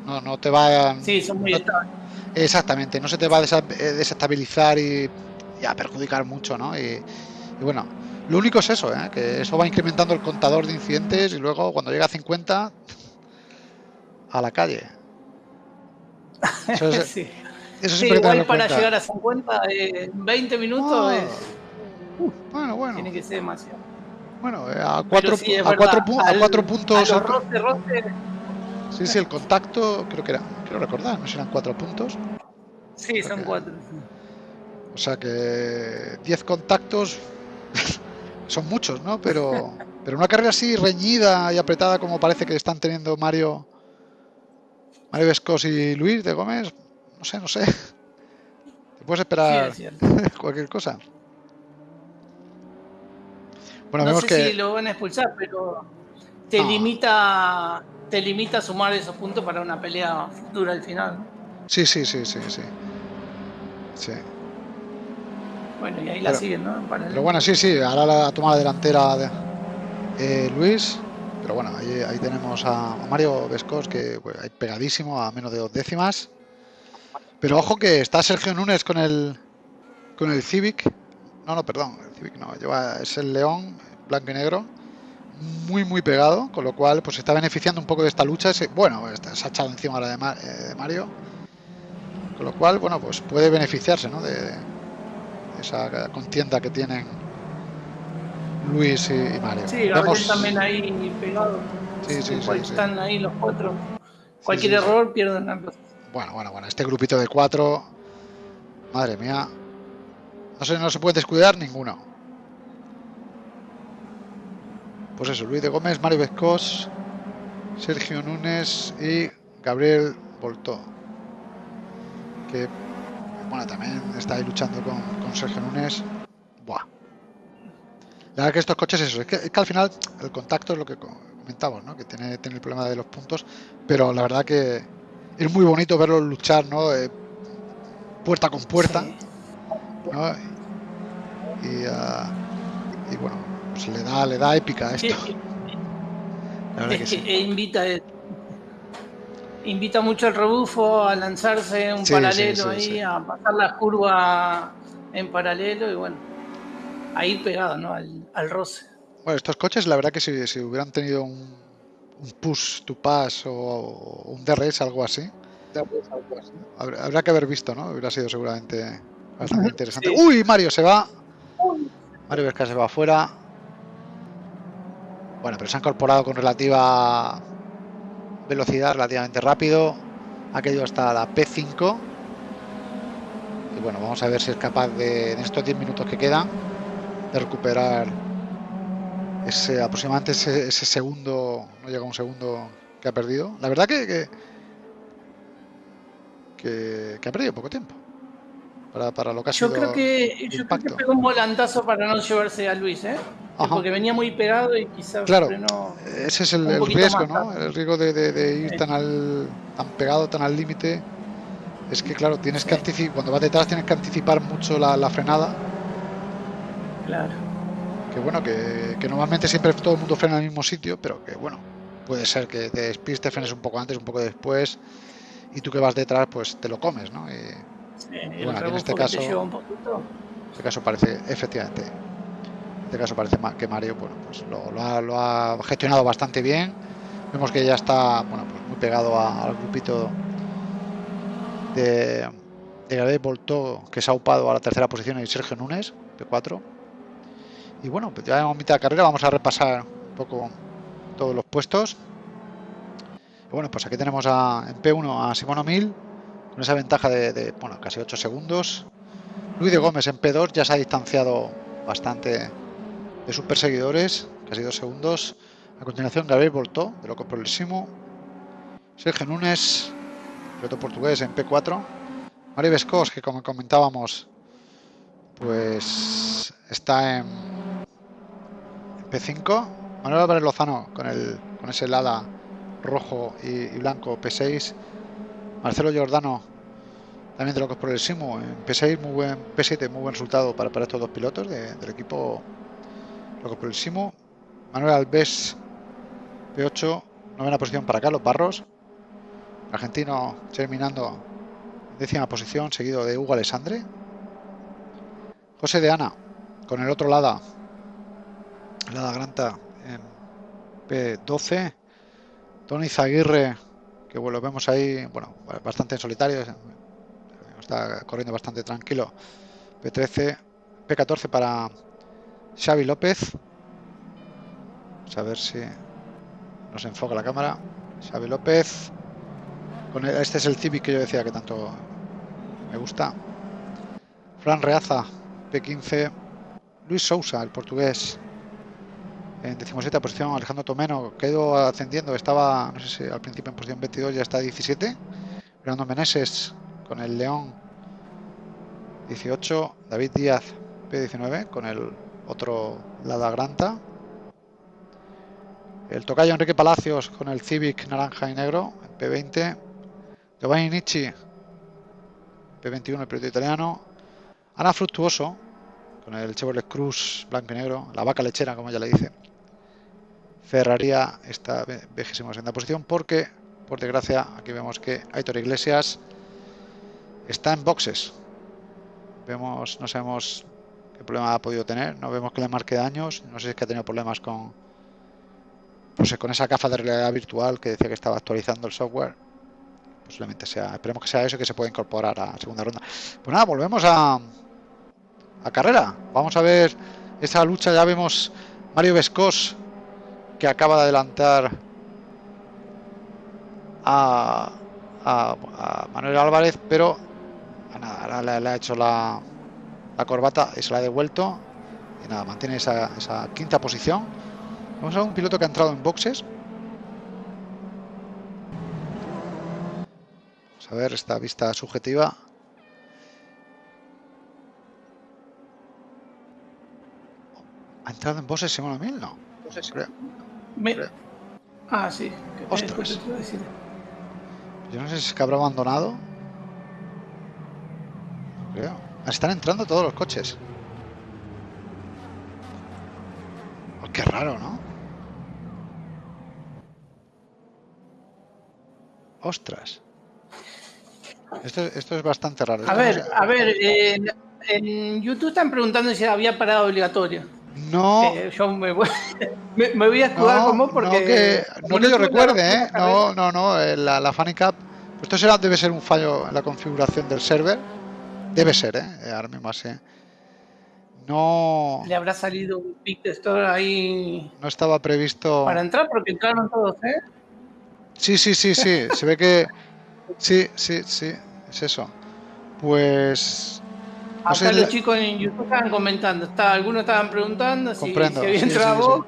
No, no te va. Sí, son muy Exactamente, no se te va a eh, desestabilizar y, a perjudicar mucho, ¿no? Y, bueno, lo único es eso, ¿eh? que eso va incrementando el contador de incidentes y luego cuando llega a 50 a la calle. Eso es, sí. Eso sí, igual para llegar a 50 en 20 minutos es... bueno, bueno. Tiene que ser demasiado. Bueno, eh, a 4 sí, a cuatro, a cuatro puntos. A. Sí, sí, el contacto, creo que era, quiero recordar, no serán 4 puntos. Sí, son 4. O sea que 10 contactos son muchos, ¿no? Pero, pero una carrera así reñida y apretada como parece que están teniendo Mario, Mario Vescos y Luis de Gómez, no sé, no sé. Te puedes esperar cualquier cosa. Bueno, no sé que... si lo van a expulsar, pero te limita te limita a sumar esos puntos para una pelea futura al final. Sí, sí, sí, sí, sí. Sí. Bueno, y ahí la siguen, ¿no? Pero bueno, sí, sí, ahora la toma la delantera de, eh, Luis. Pero bueno, ahí, tenemos a, Mario Vescos, que pues, pegadísimo a menos de dos décimas. Pero ojo que está Sergio Núñez con el con el Civic. No, no, perdón, el Civic no, lleva, es el León blanco y negro. Muy, muy pegado, con lo cual pues está beneficiando un poco de esta lucha. Bueno, se ha echado encima ahora eh, de, Mario. Con lo cual, bueno, pues puede beneficiarse ¿no? de, esa contienda que tienen Luis y, Mario. Sí, Vemos... también ahí pegado. Sí, sí, sí, Están ahí los cuatro. Cualquier error pierden la bueno, bueno, bueno, este grupito de cuatro. Madre mía. No se, no se puede descuidar ninguno. Pues eso, Luis de Gómez, Mario Vescos, Sergio Núñez y Gabriel Voltó. Que, bueno, también está ahí luchando con, Sergio Núñez. Buah. La verdad que estos coches, eso, es que, es que al final el contacto es lo que comentamos, ¿no? Que tiene, tiene el problema de los puntos, pero la verdad que es muy bonito verlos luchar, ¿no? Eh, puerta con puerta. y, ah, y bueno, pues le da, le da épica a esto. La verdad que, sí. invita, invita mucho al rebufo a lanzarse un paralelo ahí, a pasar la curva en paralelo y bueno, ahí pegado ¿no? al, al roce. Bueno, estos coches, la verdad que si, si hubieran tenido un, un, push to pass o un DRS, algo así, habrá que haber visto, ¿no? Hubiera sido seguramente bastante interesante. ¡Uy! Mario se va. Mario Vesca se va afuera. Bueno, pero se ha incorporado con relativa velocidad, relativamente rápido. Ha caído hasta la P5. Y bueno, vamos a ver si es capaz de, en estos 10 minutos que quedan, de recuperar ese aproximadamente ese, segundo, no llega un segundo que ha perdido. La verdad que, que, ha perdido poco tiempo. Para, para lo que ha yo creo que yo creo que pegó un volantazo para no llevarse a Luis, ¿eh? Porque venía muy pegado y quizás claro, ese es el, riesgo, ¿no? El riesgo de, ir tan al tan pegado, tan al límite. Es que claro, tienes que anticipar, cuando vas detrás tienes que anticipar mucho la, frenada. Claro. Que bueno, que, normalmente siempre todo el mundo frena en el mismo sitio, pero que bueno, puede ser que te despistes, te frenes un poco antes, un poco después, y tú que vas detrás, pues te lo comes, ¿no? Y, bueno, en este caso, en este caso parece, efectivamente, este caso parece que Mario bueno, pues lo, ha, gestionado bastante bien. Vemos que ya está bueno, pues muy pegado al grupito de, de Gabriel Volto, que se ha upado a la tercera posición, y Sergio Núñez, P4. Y bueno, pues ya en mitad de carrera vamos a repasar un poco todos los puestos. bueno, pues aquí tenemos a, en P1 a Simón Mil con esa ventaja de, bueno, casi 8 segundos. Luis de Gómez en P2 ya se ha distanciado bastante de sus perseguidores, casi dos segundos. A continuación, Gabriel Voltó, de Loco Progresimo. Sergio Núñez, piloto portugués en P4. Mario Vescos, que como comentábamos, pues está en, P5. Manuel Álvarez Lozano con, el, con ese Lada rojo y, blanco P6. Marcelo Giordano, también de Locos Progresimo en P6, muy buen P7, muy buen resultado para, para estos dos pilotos del equipo lo por el Simo. Manuel Alves, P8, novena posición para Carlos Barros. Argentino terminando décima posición, seguido de Hugo Alessandre. José de Ana, con el otro Lada, Lada Granta en P12. Tony Zaguirre, que lo vemos ahí, bueno, bastante en solitario, está corriendo bastante tranquilo. P13, P14 para Xavi López. Vamos a ver si nos enfoca la cámara. Xavi López. Con este es el Civic que yo decía que tanto me gusta. Fran Reaza, P15. Luis Sousa, el portugués. En 17 posición, Alejandro Tomeno, que ha ido ascendiendo, estaba, no sé si al principio en posición 22, ya está 17. Fernando Meneses con el León 18. David Díaz, P19, con el otro Lada Granta. El tocayo Enrique Palacios con el Civic naranja y negro, P20. Giovanni Nietzsche, P21, el piloto italiano. Ana Fructuoso, con el Chevrolet Cruz blanco y negro, la vaca lechera, como ya le dice. Ferraría esta vigésima segunda posición porque, por desgracia, aquí vemos que Aitor Iglesias está en boxes. Vemos, no sabemos qué problema ha podido tener. No vemos que le marque daños. No sé si es que ha tenido problemas con pues con esa gafa de realidad virtual que decía que estaba actualizando el software. Posiblemente sea, esperemos que sea eso que se pueda incorporar a segunda ronda. Pues nada, volvemos a, a carrera. Vamos a ver esa lucha. Ya vemos Mario Vescos que acaba de adelantar a, a, Manuel Álvarez, pero nada, le ha hecho la, la corbata y se la ha devuelto. Y nada, mantiene esa, quinta posición. Vamos a un piloto que ha entrado en boxes. Vamos a ver esta vista subjetiva. ¿Ha entrado en boxes Simón Mil? No. Ah, sí. Ostras. Yo no sé si es que habrá abandonado. creo. Están entrando todos los coches. raro, ¿no? Ostras. Esto, esto es bastante raro. A ver, a ver, en YouTube están preguntando si había parada obligatoria. No. Eh, yo me voy, me, voy a escudar no, como porque. No que, yo recuerde, ¿eh? No, no, no. Eh, la, la Funny Cap. Pues esto será, debe ser un fallo en la configuración del server. Debe ser, ¿eh? Ahora mismo así. No. Le habrá salido un pick de store ahí. No estaba previsto. Para entrar, porque entraron todos, ¿eh? Sí, sí, sí, sí. Se ve que. Sí, sí, sí. Es eso. Pues Acá los chicos en YouTube estaban comentando, está, algunos estaban preguntando si, si había entrado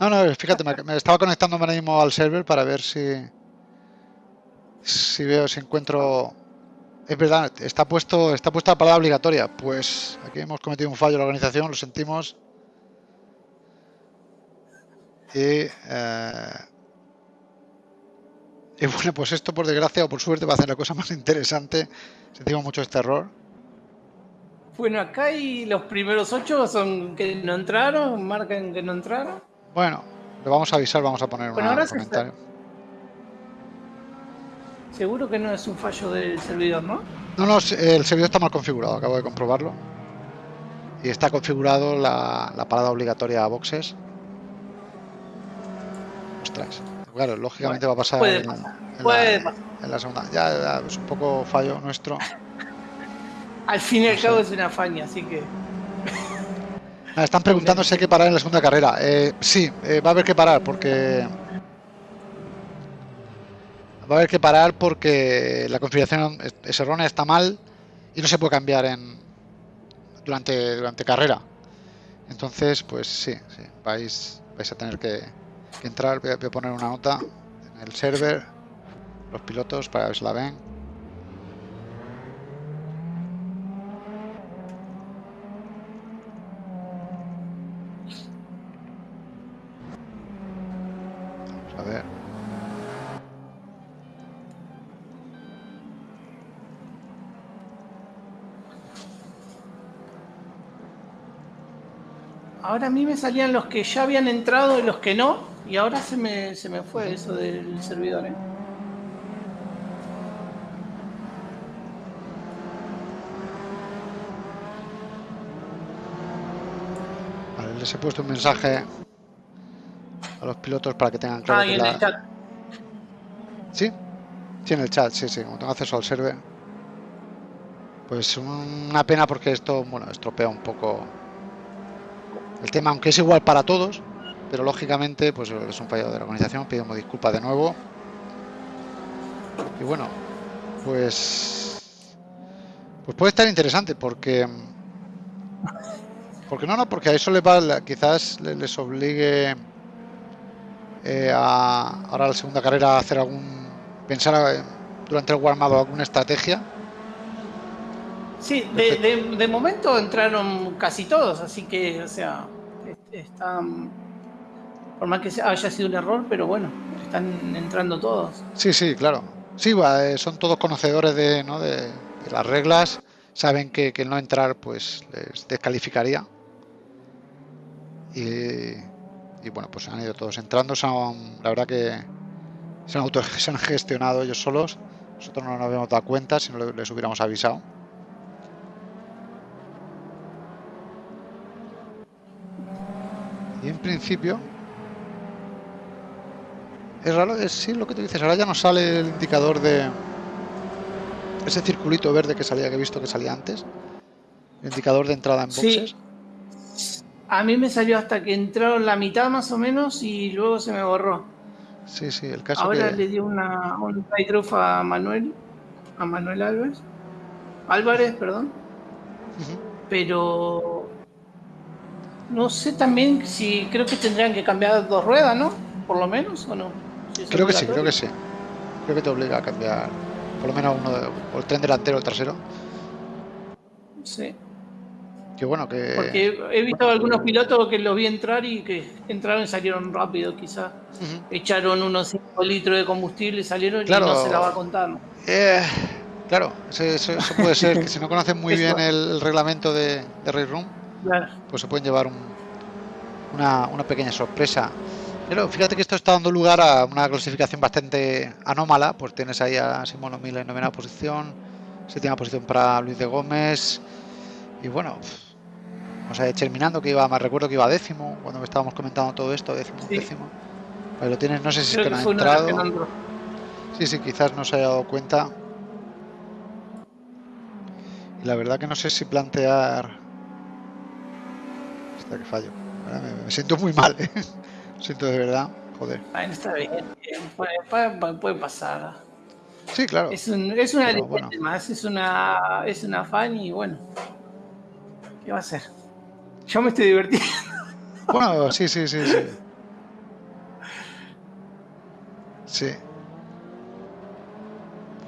No, no, fíjate, me, estaba conectando ahora mismo al server para ver si si veo, si encuentro es verdad, está puesto, está puesta la palabra obligatoria. Pues aquí hemos cometido un fallo en la organización, lo sentimos. Y, eh, y bueno, pues esto por desgracia o por suerte va a hacer la cosa más interesante. Sentimos mucho este error. Bueno, acá y los primeros ocho son que no entraron, marcan que no entraron. Bueno, le vamos a avisar, vamos a poner un comentario. Seguro que no es un fallo del servidor, ¿no? No, no, el servidor está mal configurado, acabo de comprobarlo. Y está configurado la, parada obligatoria a boxes. Ostras. Claro, lógicamente va a pasar, en, la, segunda. ya es un poco fallo nuestro. Al fin y al cabo es una faña, así que. Ah, están preguntando si hay que parar en la segunda carrera. Eh, sí, eh, va a haber que parar porque. Va a haber que parar porque la configuración es errónea, está mal y no se puede cambiar en durante, durante carrera. Entonces, pues sí, sí vais, vais a tener que, entrar. Voy a, voy a, poner una nota en el server, los pilotos, para ver si la ven. Ahora a mí me salían los que ya habían entrado y los que no, y ahora se me, se me fue eso del servidor. ¿eh? Vale, les he puesto un mensaje a los pilotos para que tengan claro. Ah, en el chat. ¿Sí? Sí, en el chat, sí, sí, como tengo acceso al server. Pues una pena porque esto, bueno, estropea un poco el tema, aunque es igual para todos, pero lógicamente pues es un fallo de la organización, pedimos disculpas de nuevo. Y bueno, pues pues puede estar interesante porque porque no, no, porque a eso les va, quizás les obligue eh, a ahora la segunda carrera a hacer algún pensar eh, durante el guardado alguna estrategia. Sí, de, de, momento entraron casi todos, así que, o sea, están, por más que haya sido un error, pero bueno, están entrando todos. Sí, sí, claro. Sí, eh, son todos conocedores de, ¿no? de, las reglas, saben que, el no entrar pues les descalificaría. Y, bueno, pues han ido todos entrando, son, la verdad que se han, auto, se han gestionado ellos solos. Nosotros no nos habíamos dado cuenta si no les hubiéramos avisado. Y en principio es raro, sí lo que tú dices, ahora ya no sale el indicador de ese circulito verde que salía, que he visto que salía antes. El indicador de entrada en boxes. A mí me salió hasta que entraron la mitad más o menos y luego se me borró. Sí, sí, el caso Ahora le dio una, un a Manuel, a Manuel Álvarez. Álvarez, perdón. Pero no sé también si creo que tendrían que cambiar dos ruedas, ¿no? Por lo menos, ¿o no? creo que sí, creo que sí. Creo que te obliga a cambiar por lo menos uno, o el tren delantero o el trasero. Sí. Qué bueno que... Porque he visto algunos pilotos que los vi entrar y que entraron y salieron rápido, quizás. Echaron unos 5 litros de combustible y salieron y no se la va a contar. Eh, claro, eso, puede ser, que si no conocen muy bien el, reglamento de, de Race Room, pues se pueden llevar un, una, una pequeña sorpresa. Pero fíjate que esto está dando lugar a una clasificación bastante anómala, pues tienes ahí a Simón O'Mila en novena posición, séptima posición para Luis de Gómez, y bueno, vamos a ir terminando que iba, más recuerdo que iba décimo, cuando estábamos comentando todo esto, décimo, décimo. Ahí lo tienes, no sé si es que no ha entrado. Sí, sí, quizás no se haya dado cuenta. Y la verdad que no sé si plantear... Que fallo. Me, siento muy mal, ¿eh? Siento de verdad, joder. Bueno, está bien, puede, puede, pasar. Sí, claro. Es, un, es una más, es una, es una fan y bueno, ¿qué va a hacer? Yo me estoy divirtiendo. Bueno, sí, sí, sí, sí. Sí.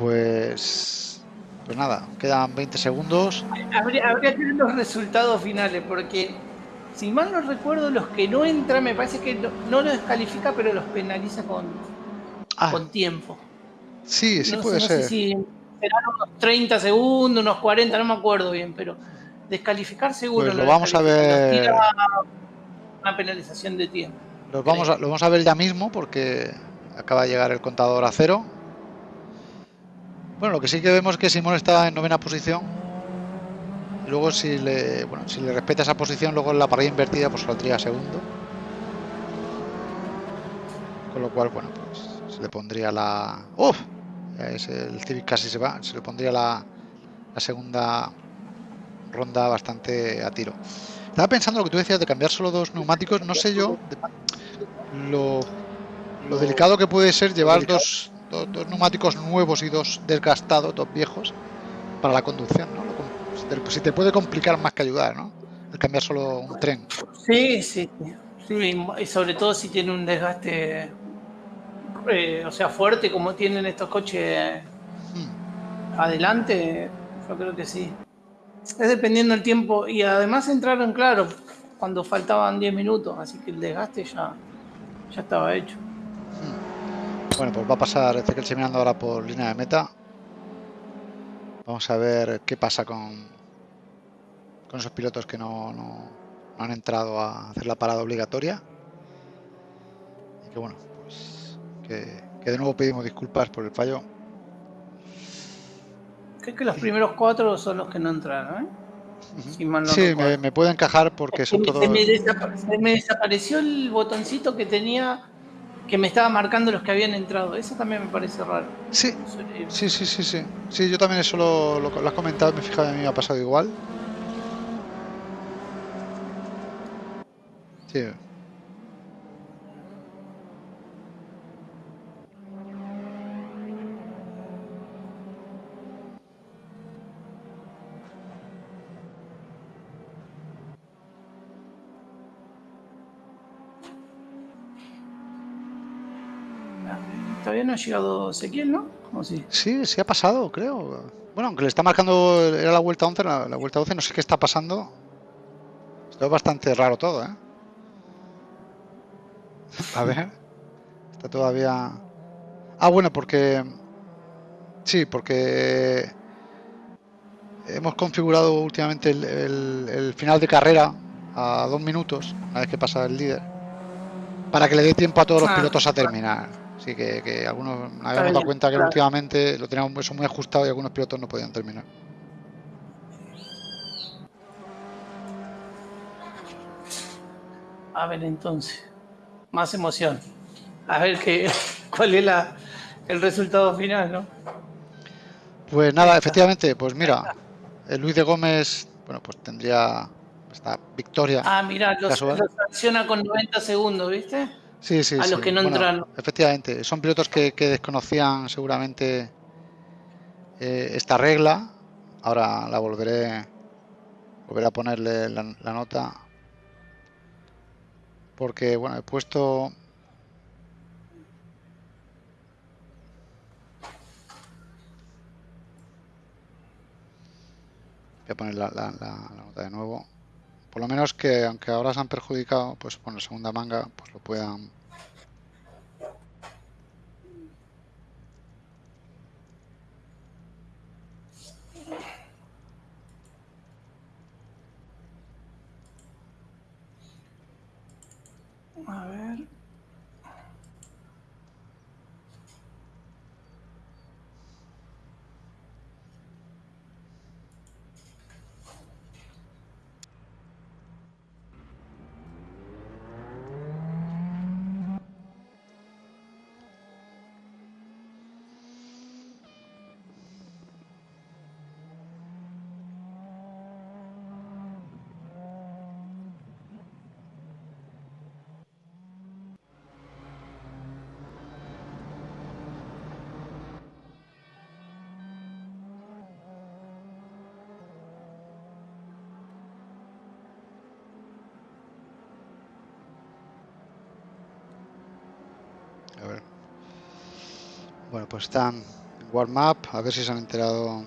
Pues. Pues nada, quedan 20 segundos. Habría, habría que ver los resultados finales, porque si mal no recuerdo, los que no entran, me parece que no, los descalifica, pero los penaliza con, ah. con tiempo. Sí, sí puede ser. No sé si serán unos 30 segundos, unos 40, no me acuerdo bien, pero descalificar seguro. Pues lo vamos a ver. Una penalización de tiempo. Los vamos a, lo vamos a ver ya mismo porque acaba de llegar el contador a cero. Bueno, lo que sí que vemos es que Simón está en novena posición luego si le, bueno, si le respeta esa posición, luego en la parrilla invertida pues saldría segundo. Con lo cual, bueno, pues se le pondría la... ¡Uf! Es el Civic casi se va, se le pondría la, la segunda ronda bastante a tiro. Estaba pensando lo que tú decías de cambiar solo dos neumáticos, no sé yo lo, lo delicado que puede ser llevar dos, dos, dos, neumáticos nuevos y dos desgastados, dos viejos, para la conducción, ¿no? Si te puede complicar más que ayudar, ¿no? El cambiar solo un tren. Sí, sí. y sobre todo si tiene un desgaste, eh, o sea, fuerte como tienen estos coches hmm. adelante, yo creo que sí. Es dependiendo del tiempo y además entraron, claro, cuando faltaban 10 minutos, así que el desgaste ya, ya estaba hecho. Hmm. Bueno, pues va a pasar este que el ahora por línea de meta. Vamos a ver qué pasa con, con esos pilotos que no, no, han entrado a hacer la parada obligatoria. Y que bueno, pues que, de nuevo pedimos disculpas por el fallo. Creo que los primeros cuatro son los que no entraron, ¿eh? sí, me, puede encajar porque son todos... Se me, se me desapareció el botoncito que tenía que me estaba marcando los que habían entrado. Eso también me parece raro. Sí, sí, sí, sí, sí. Sí, yo también eso lo, lo, has comentado, me he fijado, a mí me ha pasado igual. Sí. Todavía no ha llegado Ezequiel, ¿no? ¿O sí? sí, sí ha pasado, creo. Bueno, aunque le está marcando, era la vuelta 11, la, la vuelta 12, no sé qué está pasando. Está bastante raro todo, ¿eh? A ver. Está todavía... Ah, bueno, porque... Sí, porque... Hemos configurado últimamente el, final de carrera a dos minutos, una vez que pasa el líder, para que le dé tiempo a todos los ah. pilotos a terminar. Así que, algunos nos habíamos dado cuenta que últimamente lo teníamos eso muy ajustado y algunos pilotos no podían terminar. A ver entonces más emoción. A ver qué, cuál es la, el resultado final, ¿no? Pues nada, efectivamente, pues mira, el Luis de Gómez, bueno, pues tendría esta victoria. Ah, mira, los, sanciona con 90 segundos, ¿viste? Sí, sí, A los que no entraron. Efectivamente, son pilotos que, desconocían seguramente eh, esta regla. Ahora la volveré, volveré a ponerle la nota porque bueno, he puesto voy a poner la, nota de nuevo por lo menos que aunque ahora se han perjudicado pues con la segunda manga pues lo puedan A ver. A ver. Bueno, pues están warm-up, a ver si se han enterado.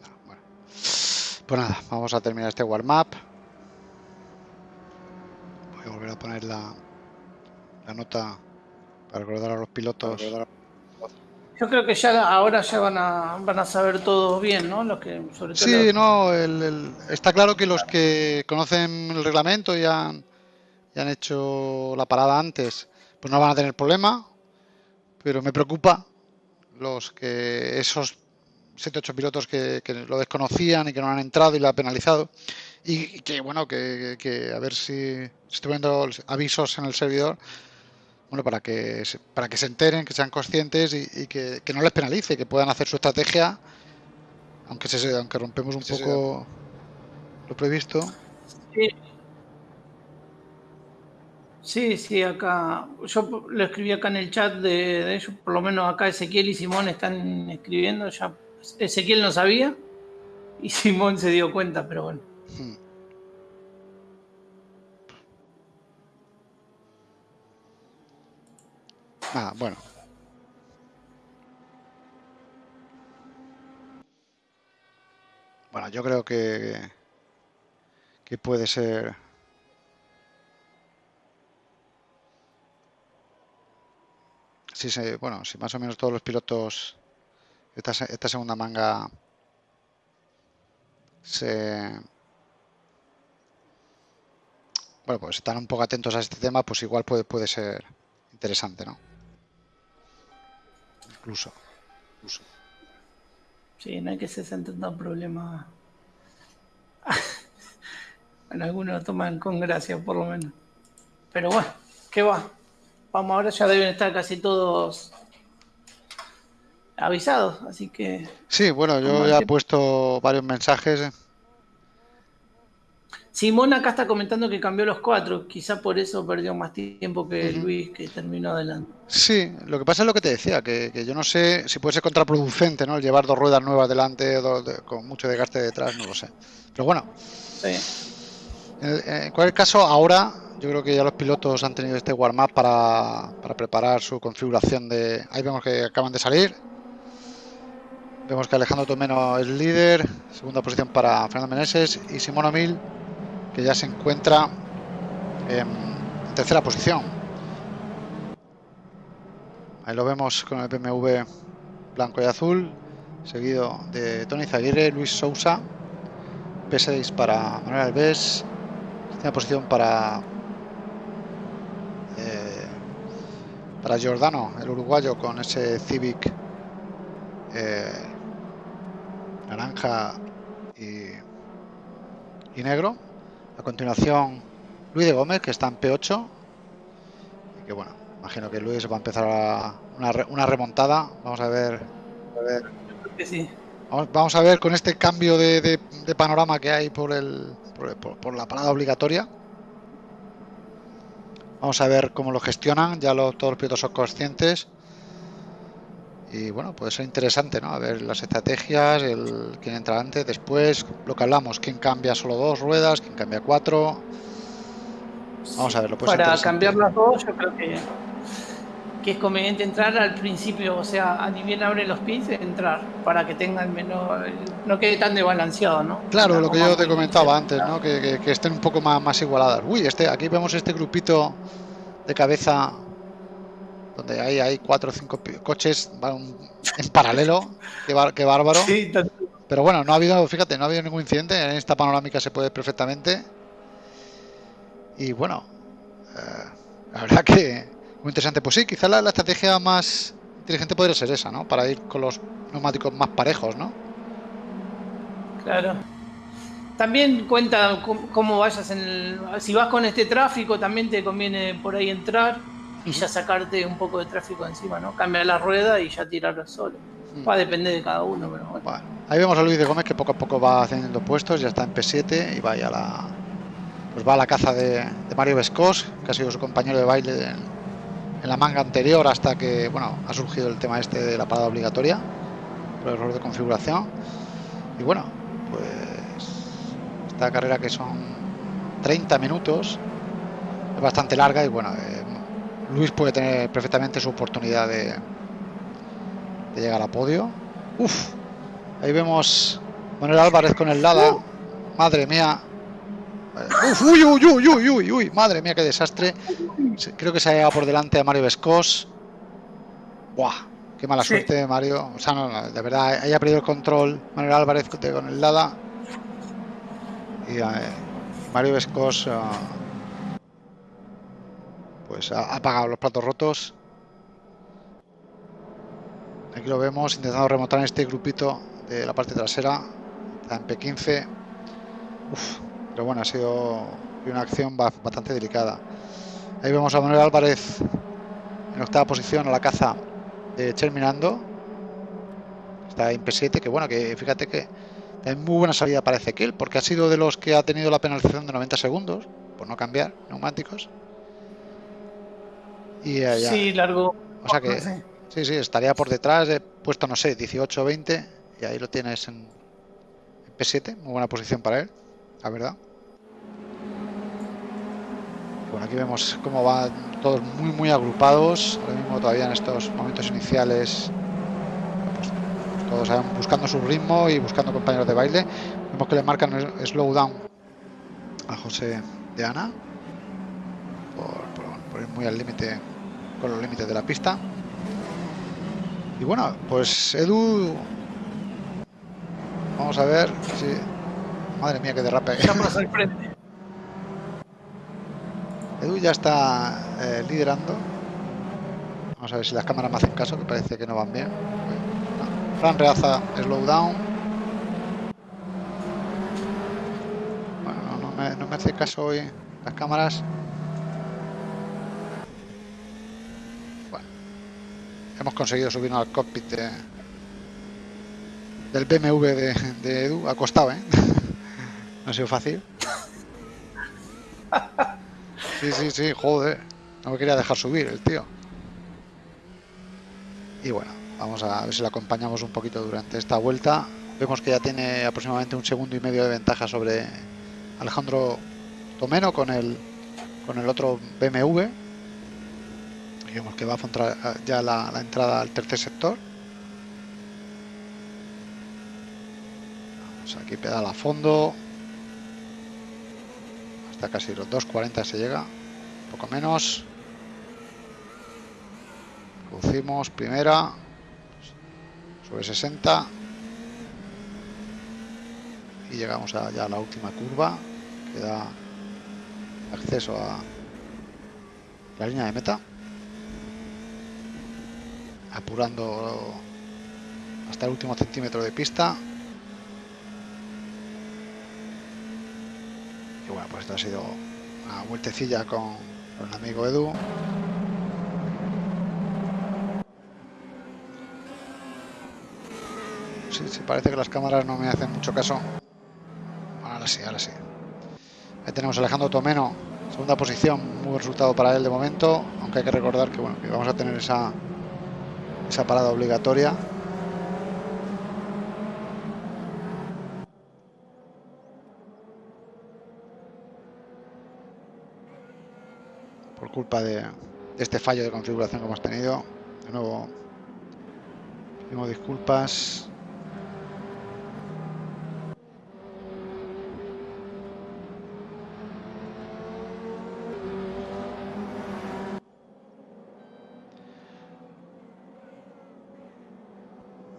No, bueno. Pues nada, vamos a terminar este warm-up. Voy a volver a poner la, la nota para recordar a los pilotos. Yo creo que ya ahora ya van a, van a saber todos bien, ¿no? Los que, sobre todo Sí, los- no, el- el- está claro que los que conocen el reglamento y han, y han hecho la parada antes, pues no van a tener problema, pero me preocupa los que esos 7 8 pilotos que, que lo desconocían y que no han entrado y lo ha penalizado y, y que bueno que, que a ver si si estoy poniendo avisos en el servidor bueno para que se- para que se enteren que sean conscientes y, y que, que no les penalice que puedan hacer su estrategia aunque se aunque rompemos un Sí, sí. poco lo previsto Sí. Sí, sí, acá. Yo lo escribí acá en el chat de, de ellos, por lo menos acá Ezequiel y Simón están escribiendo. Ya Ezequiel no sabía y Simón se dio cuenta, pero bueno. Hmm. Ah, bueno. Bueno, yo creo que que puede ser si se, bueno, si más o menos todos los pilotos esta, esta segunda manga se bueno, pues están un poco atentos a este tema, pues igual puede, puede ser interesante, ¿no? Incluso. incluso. Sí, no hay que se sienten tan problema. bueno, algunos lo toman con gracia, por lo menos. Pero bueno, ¿qué va? Vamos, ahora ya deben estar casi todos avisados, así que Sí, bueno, yo ya he puesto varios mensajes. eh. Simón acá está comentando que cambió los cuatro, quizá por eso perdió más tiempo que. Luis, que terminó adelante. Sí, lo que pasa es lo que te decía, que, que yo no sé si puede ser contraproducente, ¿no? El llevar dos ruedas nuevas delante dos de- con mucho desgaste detrás, no lo sé. Pero bueno, Sí. en, en cualquier caso, ahora yo creo que ya los pilotos han tenido este warm-up para, para preparar su configuración de... Ahí vemos que acaban de salir. Vemos que Alejandro Tomeno es líder, segunda posición para Fernando Meneses y Simón O'Mil, que ya se encuentra en tercera posición. Ahí lo vemos con el BMW blanco y azul, seguido de Tony Zaguirre, Luis Sousa, P6 para Manuel Alves, séptima posición para eh, para Giordano, el uruguayo, con ese Civic eh, naranja y, y negro. A continuación, Luis de Gómez, que está en P8. Y que bueno, imagino que Luis va a empezar a- una, una remontada. Vamos a ver. a ver. Sí. Vamos, vamos a ver con este cambio de, de- de panorama que hay por, el, por, por- por la parada obligatoria. Vamos a ver cómo lo gestionan. Ya lo- todos los pilotos son conscientes. Y bueno, puede ser interesante, ¿no? A ver las estrategias, el quién entra antes, después, lo que hablamos, quién cambia solo dos ruedas, quién cambia cuatro. Vamos a verlo. Puede ser Para cambiar las dos, yo creo que que es conveniente entrar al principio, o sea, a bien abre los pits, entrar, para que tenga el menor, no quede tan desbalanceado, ¿no? Claro, lo que yo te comentaba antes, ¿no? Que, estén un poco más, más igualadas. Uy, este, aquí vemos este grupito de cabeza donde hay, hay cuatro o cinco coches van en paralelo, qué, bárbaro. Pero bueno, no ha habido, fíjate, no ha habido ningún incidente, en esta panorámica se puede perfectamente. Y bueno, eh, la verdad que muy interesante. Pues sí, quizá la, estrategia más inteligente podría ser esa, ¿no? Para ir con los neumáticos más parejos, ¿no? Claro. También cuenta cómo vayas en el... Si vas con este tráfico, también te conviene por ahí entrar y ya sacarte un poco de tráfico encima, ¿no? Cambiar la rueda y ya tirarlo solo. Va a depender de cada uno, pero bueno. Ahí vemos a Luis de Gómez que poco a poco va haciendo puestos, ya está en P7 y va a la... Pues va a la caza de, Mario Vescos, que ha sido su compañero de baile en, la manga anterior hasta que, bueno, ha surgido el tema este de la parada obligatoria por error de configuración. Y bueno, pues esta carrera que son 30 minutos es bastante larga y bueno, eh, Luis puede tener perfectamente su oportunidad de, de llegar a podio. Uf, ahí vemos Manuel Álvarez con el Lada. Madre mía. Uf, uy, uy, uy, uy, uy, uy, madre mía, qué desastre. Creo que se ha llegado por delante a Mario Vescos. Buah, qué mala suerte de Mario. O sea, no, de verdad, haya perdido el control Manuel Álvarez con el Lada. Y eh, Mario Vescos. Ah, pues ha apagado los platos rotos. Aquí lo vemos intentando remontar en este grupito de la parte trasera. Está en P15. pero bueno, ha sido una acción bastante delicada. Ahí vemos a Manuel Álvarez en octava posición a la caza de Terminando. Está en P7, que bueno, que fíjate que hay muy buena salida para Ezequiel, porque ha sido de los que ha tenido la penalización de 90 segundos por no cambiar neumáticos. Y allá. Sí, largo. O sea que sí, sí, estaría por detrás, he puesto, no sé, 18 o 20, y ahí lo tienes en, P7, muy buena posición para él, la verdad. Bueno, aquí vemos cómo van todos muy, muy agrupados. Ahora mismo todavía en estos momentos iniciales, pues, todos buscando su ritmo y buscando compañeros de baile. Vemos que le marcan el slowdown a José de Ana por ir muy al límite con los límites de la pista. Y bueno, pues Edu, vamos a ver si... Madre mía, que derrape. Edu ya está eh, liderando. Vamos a ver si las cámaras me hacen caso, que parece que no van bien. Fran reaza slow down. Bueno, no me, no me hace caso hoy las cámaras. Hemos conseguido subirnos al cockpit del BMW de, Edu. Ha costado, ¿eh? no ha sido fácil. Sí, sí, sí, joder. No me quería dejar subir el tío. Y bueno, vamos a ver si le acompañamos un poquito durante esta vuelta. Vemos que ya tiene aproximadamente un segundo y medio de ventaja sobre Alejandro Tomeno con el, con el otro BMW digamos que va a encontrar ya la, entrada al tercer sector. Vamos aquí pedal a fondo. Hasta casi los 2.40 se llega un poco menos. Reducimos primera sobre 60 y llegamos a ya la última curva que da acceso a la línea de meta apurando hasta el último centímetro de pista. Y bueno, pues esto ha sido una vueltecilla con, el amigo Edu. Sí, parece que las cámaras no me hacen mucho caso. Ahora sí, ahora sí. Ahí tenemos a Alejandro Tomeno, segunda posición, muy buen resultado para él de momento, aunque hay que recordar que bueno, que vamos a tener esa esa parada obligatoria. Por culpa de, este fallo de configuración que hemos tenido. De nuevo, pedimos disculpas.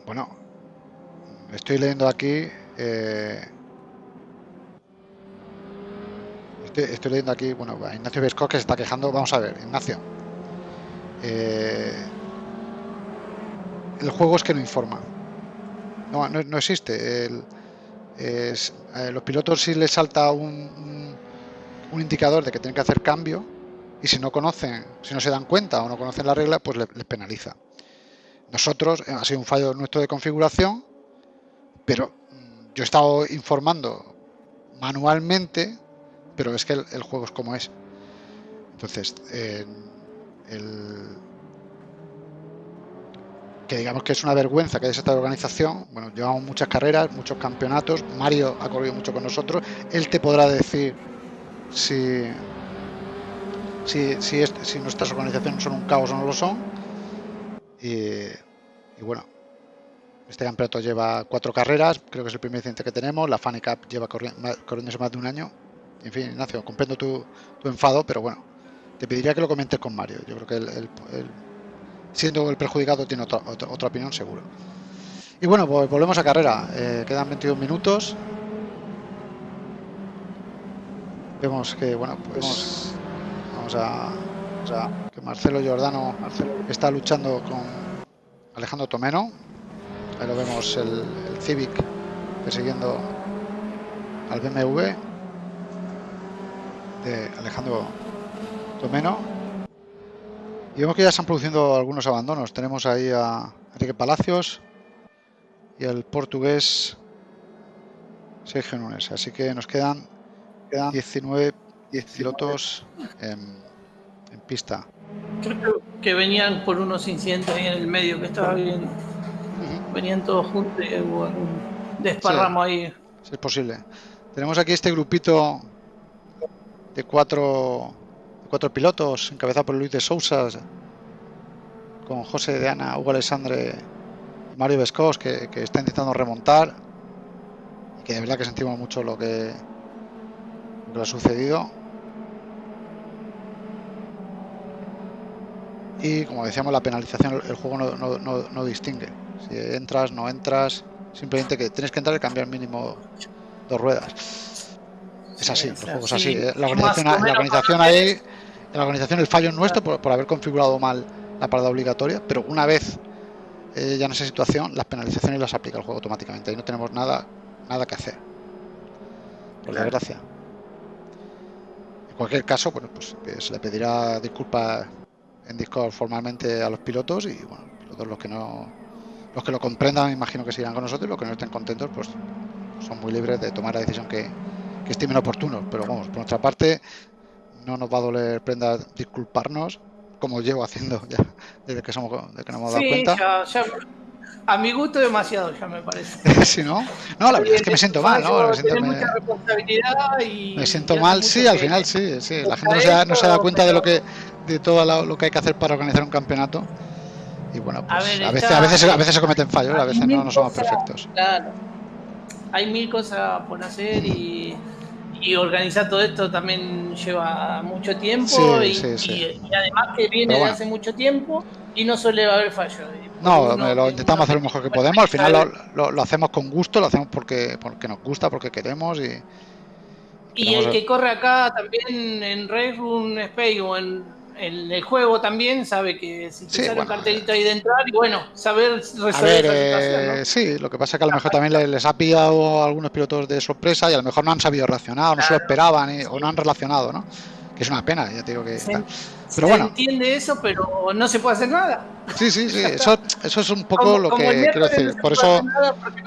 Bueno, estoy leyendo aquí. Eh, estoy, leyendo aquí, bueno, Ignacio Vesco que se está quejando. Vamos a ver, Ignacio. Eh, el juego es que no informa. No, existe. Eh, los pilotos si les salta un, indicador de que tienen que hacer cambio y si no conocen, si no se dan cuenta o no conocen la regla, pues les penaliza. Nosotros, ha sido un fallo nuestro de configuración, pero yo he estado informando manualmente, pero es que el, juego es como es. Entonces, que digamos que es una vergüenza que haya esta organización. Bueno, llevamos muchas carreras, muchos campeonatos. Mario ha corrido mucho con nosotros. Él te podrá decir si, si, si, si nuestras organizaciones son un caos o no lo son. Y, bueno, este campeonato lleva cuatro carreras, creo que es el primer incidente que tenemos. La Funny Cup lleva corriéndose más de un año. En fin, Ignacio, comprendo tu, enfado, pero bueno, te pediría que lo comentes con Mario. Yo creo que el, siendo el perjudicado tiene otra, otra, opinión seguro. Y bueno, pues volvemos a carrera. Eh, quedan 22 minutos. Vemos que, bueno, pues vamos a o sea, que Marcelo Giordano está luchando con Alejandro Tomeno. Ahí lo vemos el, Civic persiguiendo al BMW de Alejandro Tomeno. Y vemos que ya están produciendo algunos abandonos. Tenemos ahí a Enrique Palacios y el portugués Sergio Nunes. Así que nos quedan, quedan 19 pilotos en en pista. Creo que venían por unos incidentes ahí en el medio que estaba viendo. Venían todos juntos y hubo un desparramo ahí. es posible. Tenemos aquí este grupito de cuatro, cuatro pilotos, encabezado por Luis de Sousa, con José de Ana, Hugo Alessandre y Mario Vescos, que, que está intentando remontar. Y que de verdad que sentimos mucho lo que, lo que ha sucedido. y como decíamos la penalización el juego no, distingue si entras no entras simplemente que tienes que entrar y cambiar mínimo dos ruedas. Es así el juego es así ¿eh? la organización, la organización ahí la organización el fallo es nuestro por, haber configurado mal la parada obligatoria pero una vez eh, ya en esa situación las penalizaciones las aplica el juego automáticamente. Y no tenemos nada nada que hacer. Por desgracia. En cualquier caso bueno pues se le pedirá disculpas en Discord formalmente a los pilotos y bueno, todos los que no los que lo comprendan imagino que sigan con nosotros y los que no estén contentos pues son muy libres de tomar la decisión que, que estimen oportuno. Pero vamos por nuestra parte no nos va a doler prenda disculparnos como llevo haciendo ya desde que somos de que nos hemos dado cuenta. a mi gusto demasiado ya me parece. Si no no la verdad es que me siento mal no me siento, me, siento mal sí al final sí sí. La gente no se, no se da cuenta de lo que de todo lo que hay que hacer para organizar un campeonato. Y bueno, pues a, veces, a, veces, a veces se cometen fallos, a veces no, no somos perfectos. Claro. Hay mil cosas por hacer y, y, organizar todo esto también lleva mucho tiempo y, además que viene de hace mucho tiempo y no suele haber fallos. No, lo intentamos hacer lo mejor que podemos, al final lo, lo, hacemos con gusto, lo hacemos porque, porque nos gusta, porque queremos y... Y el que corre acá también en Red Room Space o en el, juego también sabe que si te sale un cartelito ahí de entrar, y bueno, saber resolver eh, Sí, lo que pasa es que a lo mejor también les, ha pillado a algunos pilotos de sorpresa y a lo mejor no han sabido reaccionar, no se lo esperaban o no han relacionado, ¿no? Que es una pena, ya te digo que. está. Pero bueno. entiende eso, pero no se puede hacer nada. Sí, sí, sí. Eso, eso es un poco lo que quiero decir. Por eso,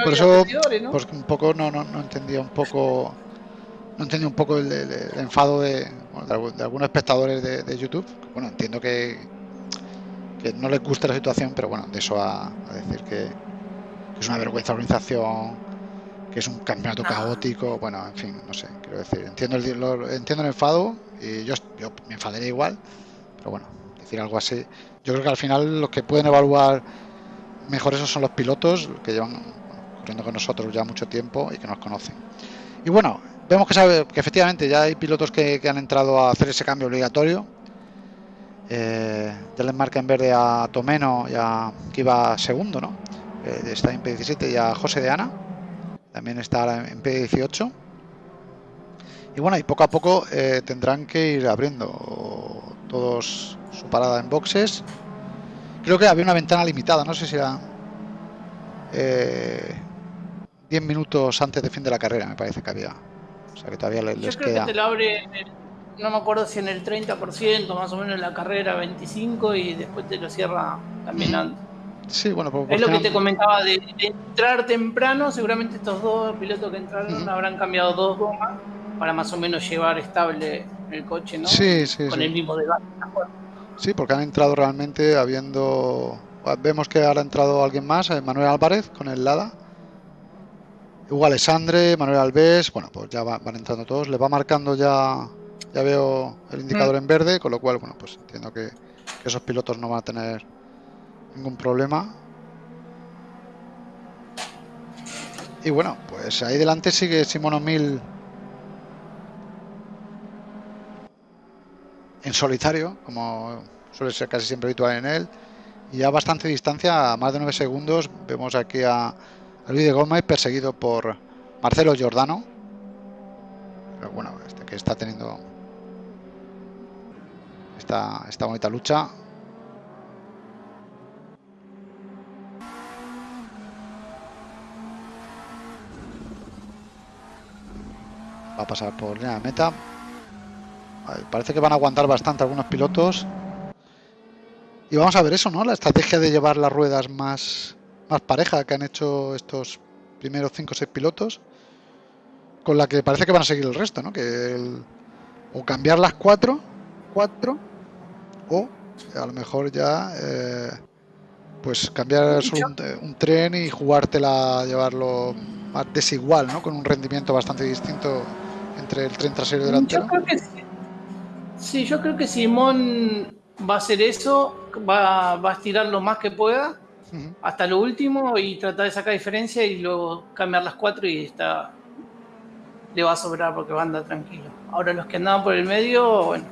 por eso, pues un poco no, no, no entendía un poco no entendí un poco el, enfado de, algunos espectadores de, YouTube. Bueno, entiendo que, que, no les gusta la situación, pero bueno, de eso a, decir que, es una vergüenza la organización, que es un campeonato caótico, bueno, en fin, no sé, quiero decir, entiendo el, entiendo el enfado y yo, yo me enfadaré igual, pero bueno, decir algo así. Yo creo que al final los que pueden evaluar mejor eso son los pilotos que llevan corriendo con nosotros ya mucho tiempo y que nos conocen. Y bueno, vemos que, que efectivamente ya hay pilotos que, han entrado a hacer ese cambio obligatorio. Eh, les marca en verde a Tomeno, ya que iba segundo, ¿no? Eh, está en P17 y a José de Ana, también está en P18. Y bueno, y poco a poco eh, tendrán que ir abriendo todos su parada en boxes. Creo que había una ventana limitada, no sé si era 10 eh, minutos antes de fin de la carrera, me parece que había. O sea que todavía les, Yo creo que te lo abre, no me acuerdo si en el 30%, más o menos en la carrera 25 y después te lo cierra también antes. Sí, bueno, pues, es lo que te comentaba de, entrar temprano. Seguramente estos dos pilotos que entraron habrán cambiado dos gomas para más o menos llevar estable el coche, ¿no? Sí, sí, Con el mismo debate. Sí, porque han entrado realmente habiendo... Vemos que ahora ha entrado alguien más, Manuel Álvarez con el Lada. Hugo Alessandre, Manuel Alves, bueno, pues ya van, entrando todos. Le va marcando ya, ya veo el indicador mm. en verde, con lo cual, bueno, pues entiendo que, esos pilotos no van a tener ningún problema. Y bueno, pues ahí delante sigue Simón Mil en solitario, como suele ser casi siempre habitual en él. Y a bastante distancia, a más de 9 segundos, vemos aquí a, Luis de Gómez perseguido por Marcelo Giordano. Pero bueno, este que está teniendo esta, esta bonita lucha. Va a pasar por línea de meta. Parece que van a aguantar bastante algunos pilotos. Y vamos a ver eso, ¿no? La estrategia de llevar las ruedas más, más pareja que han hecho estos primeros 5 o 6 pilotos. Con la que parece que van a seguir el resto, ¿no? Que o cambiar las 4, 4, o a lo mejor ya eh, pues cambiar un, tren y jugártela, llevarlo más desigual, ¿no? Con un rendimiento bastante distinto entre el tren trasero y delantero. Yo creo que sí. Sí, yo creo que Simón va a hacer eso, va, a estirar lo más que pueda hasta lo último y tratar de sacar diferencia y luego cambiar las cuatro y está le va a sobrar porque va a andar tranquilo. Ahora los que andaban por el medio, bueno.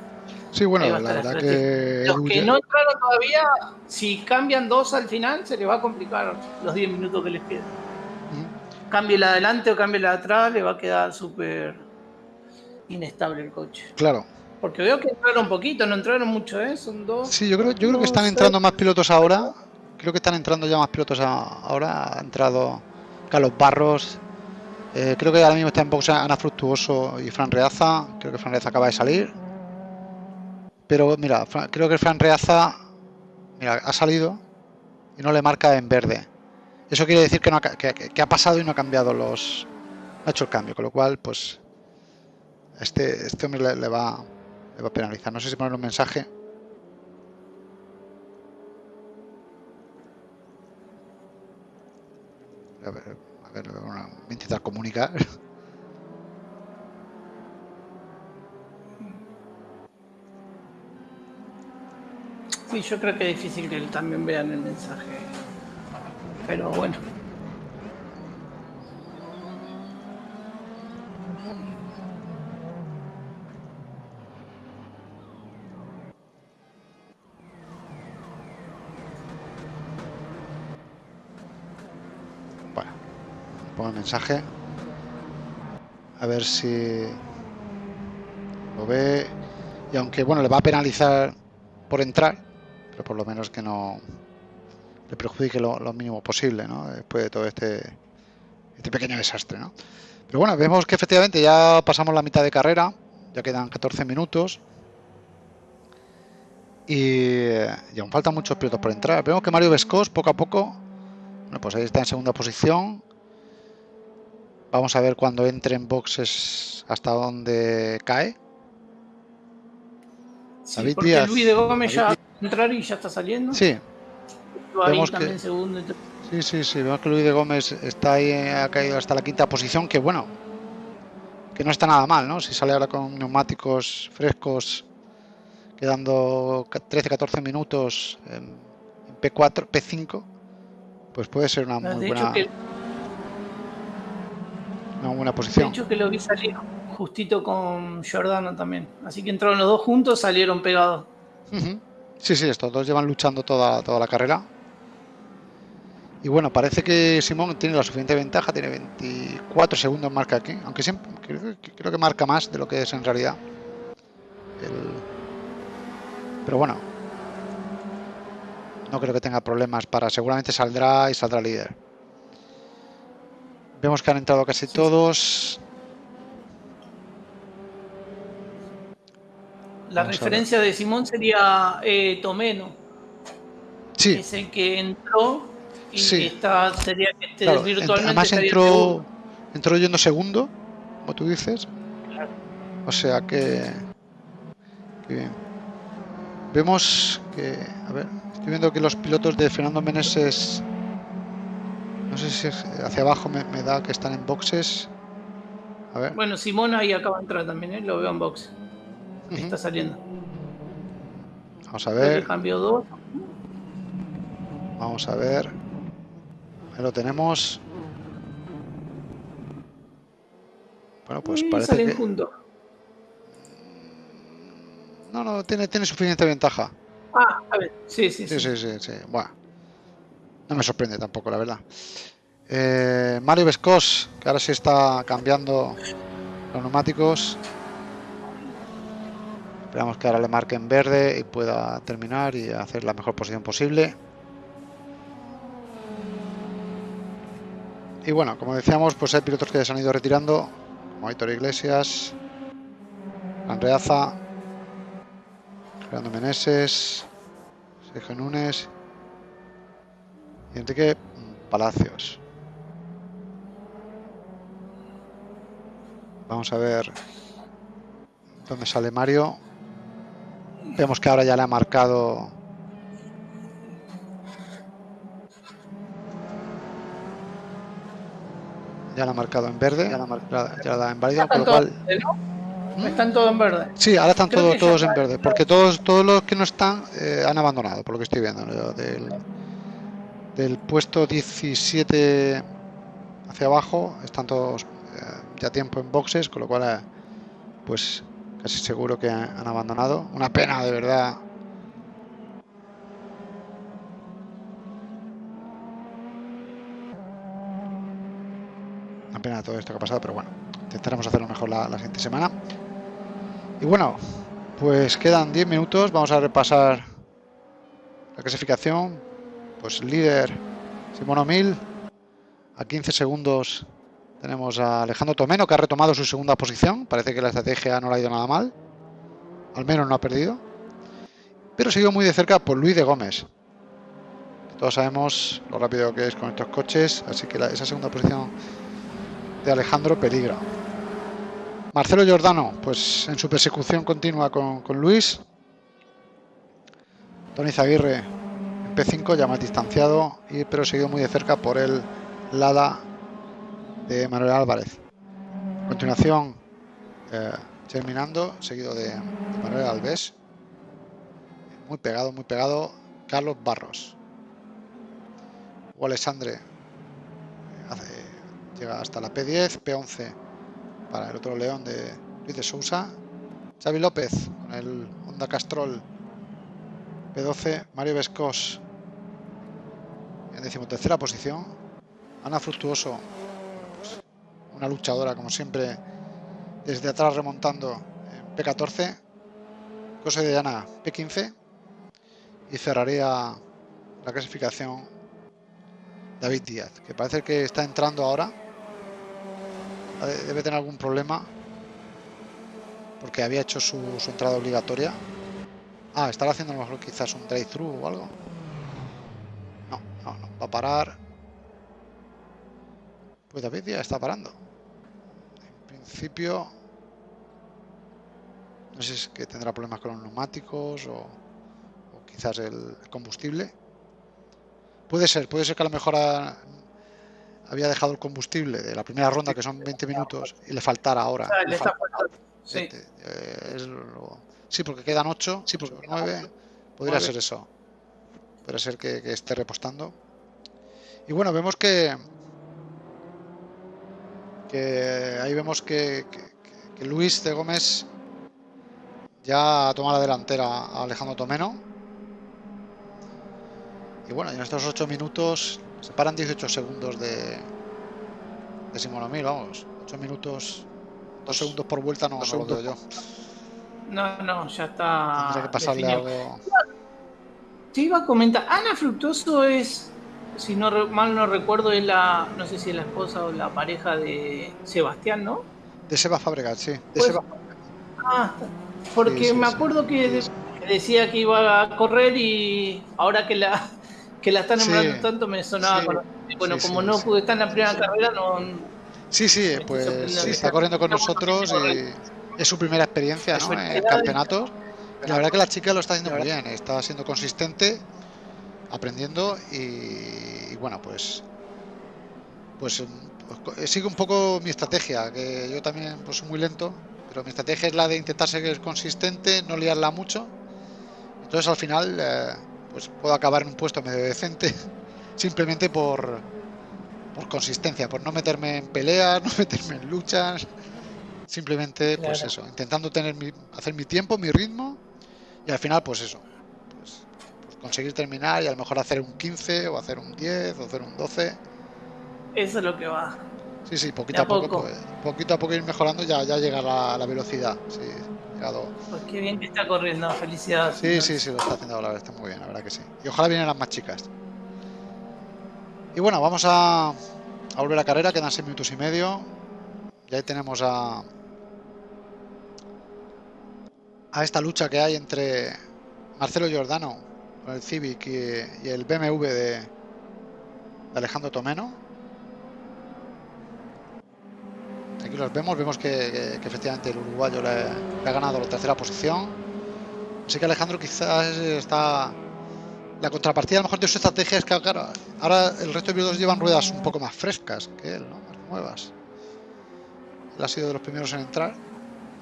Sí, bueno, la verdad que... Los que no entraron todavía, si cambian dos al final, se les va a complicar los 10 minutos que les quedan. Cambie la adelante o cambie la atrás, le va a quedar súper inestable el coche. Claro, porque veo que entraron un poquito, no entraron mucho, ¿eh? Son dos. Sí, yo creo, yo creo que están entrando más pilotos ahora. Creo que están entrando ya más pilotos ahora. Ha entrado Carlos Barros. Eh, creo que ahora mismo está en box Ana Fructuoso y Fran Reaza. Creo que Fran Reaza acaba de salir. Pero mira, creo que Fran Reaza mira, ha salido y no le marca en verde. Eso quiere decir que, no ha, que, ha pasado y no ha cambiado los. ha hecho el cambio, con lo cual, pues. Este, este hombre va le va a penalizar. No sé si poner un mensaje. A ver, a ver, voy a intentar comunicar. Sí, yo creo que es difícil que también vean el mensaje. Pero bueno. Mensaje. A ver si lo ve. Y aunque bueno, le va a penalizar por entrar, pero por lo menos que no le perjudique lo, mínimo posible, ¿no? Después de todo este, este pequeño desastre, ¿no? Pero bueno, vemos que efectivamente ya pasamos la mitad de carrera, ya quedan 14 minutos. Y, y aún faltan muchos pilotos por entrar. Vemos que Mario Vescos poco a poco, bueno, pues ahí está en segunda posición, Vamos a ver cuando entre en boxes hasta dónde cae. Sí, porque Luis de Gómez ya entrar y ya está saliendo. Sí. Vemos que... segundo. Sí, sí, sí. Vemos que Luis de Gómez está ahí, ha caído hasta la quinta posición, que bueno, que no está nada mal, ¿no? Si sale ahora con neumáticos frescos quedando 13-14 minutos en, P4, P5, pues puede ser una muy buena, una buena posición. De hecho que lo vi salir justito con Giordano también. Así que entraron los dos juntos, salieron pegados. Sí, sí, estos dos llevan luchando toda, toda la carrera. Y bueno, parece que Simón tiene la suficiente ventaja, tiene 24 segundos marca aquí, aunque siempre creo, que marca más de lo que es en realidad. Pero bueno, no creo que tenga problemas para, seguramente saldrá y saldrá líder. Vemos que han entrado casi todos. La referencia de Simón sería eh, Tomeno. Sí. Es el que entró y sí. está, sería que este virtualmente. Además entró, entró yendo segundo, como tú dices. O sea que, que, Vemos que, a ver, estoy viendo que los pilotos de Fernando Meneses, no sé si hacia abajo me, da que están en boxes. A ver. Bueno, Simón ahí acaba de entrar también, ¿eh? lo veo en box. Está saliendo. Vamos a ver. Cambio 2. Vamos a ver. Ahí lo tenemos. Bueno, pues parece que... juntos. No, no, tiene, tiene suficiente ventaja. Ah, a ver, sí, sí, sí. Sí, sí, sí, Bueno, no me sorprende tampoco, la verdad. Eh, Mario Vescos, que ahora sí está cambiando los neumáticos. Esperamos que ahora le marque en verde y pueda terminar y hacer la mejor posición posible. Y bueno, como decíamos, pues hay pilotos que se han ido retirando, como Aitor Iglesias, Andreaza, Fernando Meneses, Sergio Núñez Enrique Palacios. Vamos a ver dónde sale Mario. Vemos que ahora ya le ha marcado Ya la ha marcado en verde, ya la, ya da en válido, con lo cual... ¿Mm? Están todos en verde. Sí, ahora están todos, todos en verde, porque todos, todos los que no están eh, han abandonado, por lo que estoy viendo. Del, del puesto 17 hacia abajo están todos eh, ya tiempo en boxes, con lo cual, eh, pues casi seguro que han abandonado. Una pena, de verdad, pena todo esto que ha pasado, pero bueno, intentaremos hacerlo mejor la, siguiente semana. Y bueno, pues quedan 10 minutos, vamos a repasar la clasificación. Pues líder Simón Mil, a 15 segundos tenemos a Alejandro Tomeno que ha retomado su segunda posición, parece que la estrategia no le ha ido nada mal, al menos no ha perdido, pero sigo muy de cerca por Luis de Gómez. Todos sabemos lo rápido que es con estos coches, así que esa segunda posición de Alejandro Peligra. Marcelo Giordano, pues en su persecución continua con, Luis. Tony Zaguirre P5 ya más distanciado, y, pero seguido muy de cerca por el Lada de Manuel Álvarez. A continuación, eh, terminando, seguido de, Manuel Alves. Muy pegado, muy pegado, Carlos Barros. O Alessandre eh, hace llega hasta la P10, P11 para el otro león de Luis de Sousa, Xavi López con el Honda Castrol P12, Mario Vescos en decimotercera posición, Ana Fructuoso, pues, una luchadora como siempre desde atrás remontando en P14, José de Ana P15 y cerraría la clasificación David Díaz, que parece que está entrando ahora debe tener algún problema porque había hecho su, entrada obligatoria. Ah, estará haciendo a lo mejor quizás un drive-thru o algo. Va a parar. Pues David ya está parando. En principio, no sé si es que tendrá problemas con los neumáticos o, quizás el combustible. Puede ser, puede ser que a lo mejor había dejado el combustible de la primera ronda, que son 20 minutos, y le faltara ahora. Le Sí, porque quedan 8, sí, porque 9. Podría ser eso. Podría ser que, esté repostando. Y bueno, vemos que. Que ahí vemos que, que Luis de Gómez ya toma la delantera a Alejandro Tomeno. Y bueno, en estos 8 minutos se paran 18 segundos de, de Simonomil, vamos. 8 minutos, 2 segundos por vuelta no, no lo veo yo. No, no, ya está. Tendría que pasarle algo. Te iba a comentar, Ana Fructuoso es, si no mal no recuerdo, es la, no sé si es la esposa o la pareja de Sebastián, ¿no? De Seba Fabregat, sí. De pues, Seba. Ah, porque me acuerdo que decía que iba a correr y ahora que la que la están nombrando tanto me sonaba bueno como no pude estar en la primera carrera no sí sí pues está corriendo con nosotros y es su primera experiencia ¿no? en campeonatos la verdad que la chica lo está haciendo muy bien está siendo consistente aprendiendo y, bueno pues pues, pues sigue un poco mi estrategia que yo también pues soy muy lento pero mi estrategia es la de intentar ser consistente, no liarla mucho. Entonces al final eh, pues puedo acabar en un puesto medio decente simplemente por, por consistencia, por no meterme en peleas, no meterme en luchas. Simplemente, pues eso, intentando tener mi, hacer mi tiempo, mi ritmo y al final, pues eso, conseguir terminar y a lo mejor hacer un 15 o hacer un 10 o hacer un 12. Eso es lo que va. Sí, sí, poquito a, poco, pues, poquito a poco ir mejorando ya, ya llega la, la velocidad. Sí, llegado. Pues qué bien que está corriendo, felicidades. Sí, sí, sí, lo está haciendo la verdad, está muy bien, la verdad que sí. Y ojalá vienen las más chicas. Y bueno, vamos a, a volver a carrera, quedan 6 minutos y medio. Y ahí tenemos a, a esta lucha que hay entre Marcelo Giordano con el Civic y, el BMW de, de Alejandro Tomeno. Aquí los vemos, vemos que, efectivamente el uruguayo le, ha ganado la tercera posición. Así que Alejandro quizás está... La contrapartida a lo mejor de su estrategia es que ahora el resto de pilotos llevan ruedas un poco más frescas que él, ¿no? más nuevas. Él ha sido de los primeros en entrar,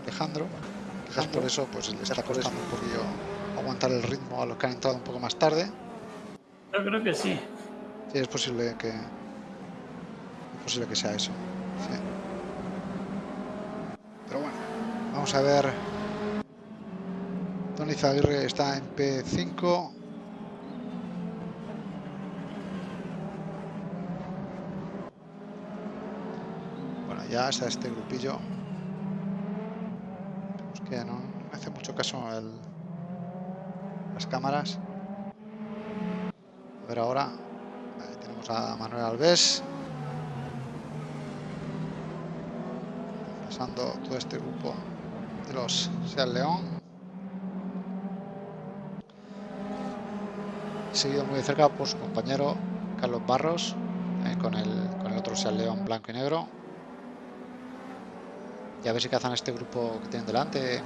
Alejandro. Quizás por eso pues le está costando un poquillo aguantar el ritmo a los que han entrado un poco más tarde. Yo creo que sí. Sí, es posible que, es posible que sea eso. Sí. Pero bueno, vamos a ver. Tony Zaguirre está en P5. Bueno, ya está este grupillo. Que no me hace mucho caso el, cámaras. A ver ahora. Tenemos a Manuel Alves. pasando todo este grupo de los Seat León. Seguido muy de cerca por su compañero Carlos Barros, eh, con, el, con el otro Seat León blanco y negro. Y a ver si cazan este grupo que tienen delante,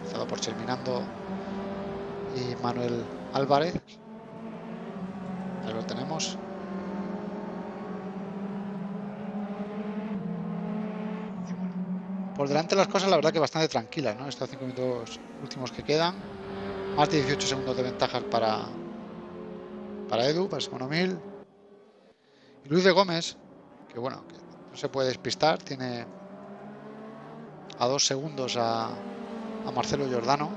empezado por Cherminando y Manuel Álvarez. Ahí lo tenemos. Por delante las cosas la verdad que bastante tranquilas, ¿no? Estos cinco minutos últimos que quedan. Más de 18 segundos de ventaja para, para Edu, para Simono Mil. Y Luis de Gómez, que bueno, que no se puede despistar, tiene a dos segundos a, a Marcelo Giordano.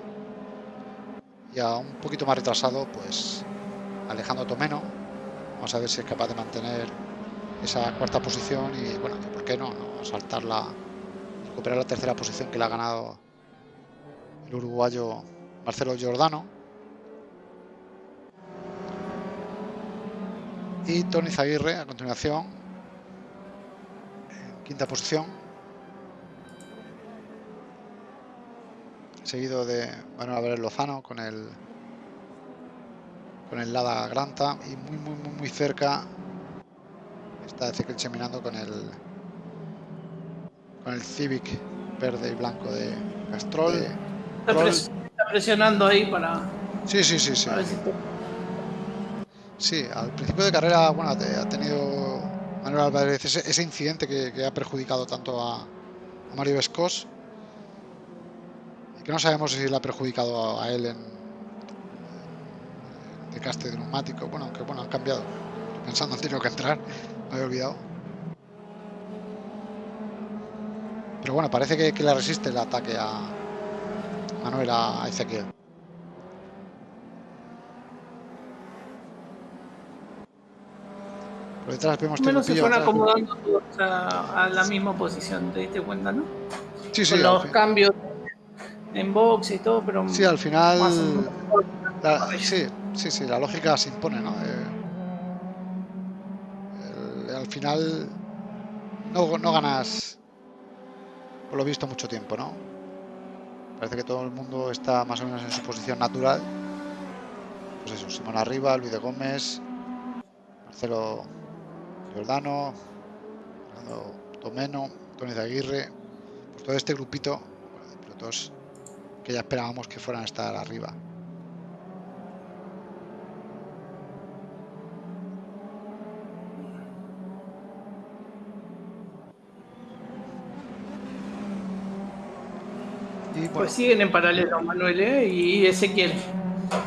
Y a un poquito más retrasado, pues Alejandro Tomeno. Vamos a ver si es capaz de mantener esa cuarta posición y bueno, ¿por qué no? no saltar la, recuperar la tercera posición que le ha ganado el uruguayo Marcelo Giordano. Y Tony Zaguirre a continuación, en quinta posición. Seguido de Manuel Álvarez Lozano con el con el Lada Granta y muy muy muy muy cerca está Ezequiel Cheminando con el con el Civic verde y blanco de Castrol. Está, presionando ahí para. Sí, sí, sí, sí. Sí, al principio de carrera, bueno, ha tenido Manuel Álvarez ese, incidente que, ha perjudicado tanto a, Mario Vescos. Que no sabemos si le ha perjudicado a él en de caste de neumático. Bueno, aunque bueno, han cambiado. Pensando en tener que entrar, me había olvidado. Pero bueno, parece que, que le resiste el ataque a Manuel a Ezequiel. Por detrás vemos Menos se fueron acomodando todos a, a, la misma posición, ¿te diste cuenta, no? Sí, sí. Con los cambios en box y todo, pero. Sí, al final. La, sí, sí, sí, la lógica se impone, ¿no? Eh, el, al final no, no ganas, por lo visto, mucho tiempo, ¿no? Parece que todo el mundo está más o menos en su posición natural. Pues eso, Simón arriba, Luis de Gómez, Marcelo Giordano, Fernando Tomeno, Tony Aguirre, pues todo este grupito de pilotos que ya esperábamos que fueran a estar arriba. Y bueno. Pues siguen en paralelo Manuel ¿eh? y Ezequiel.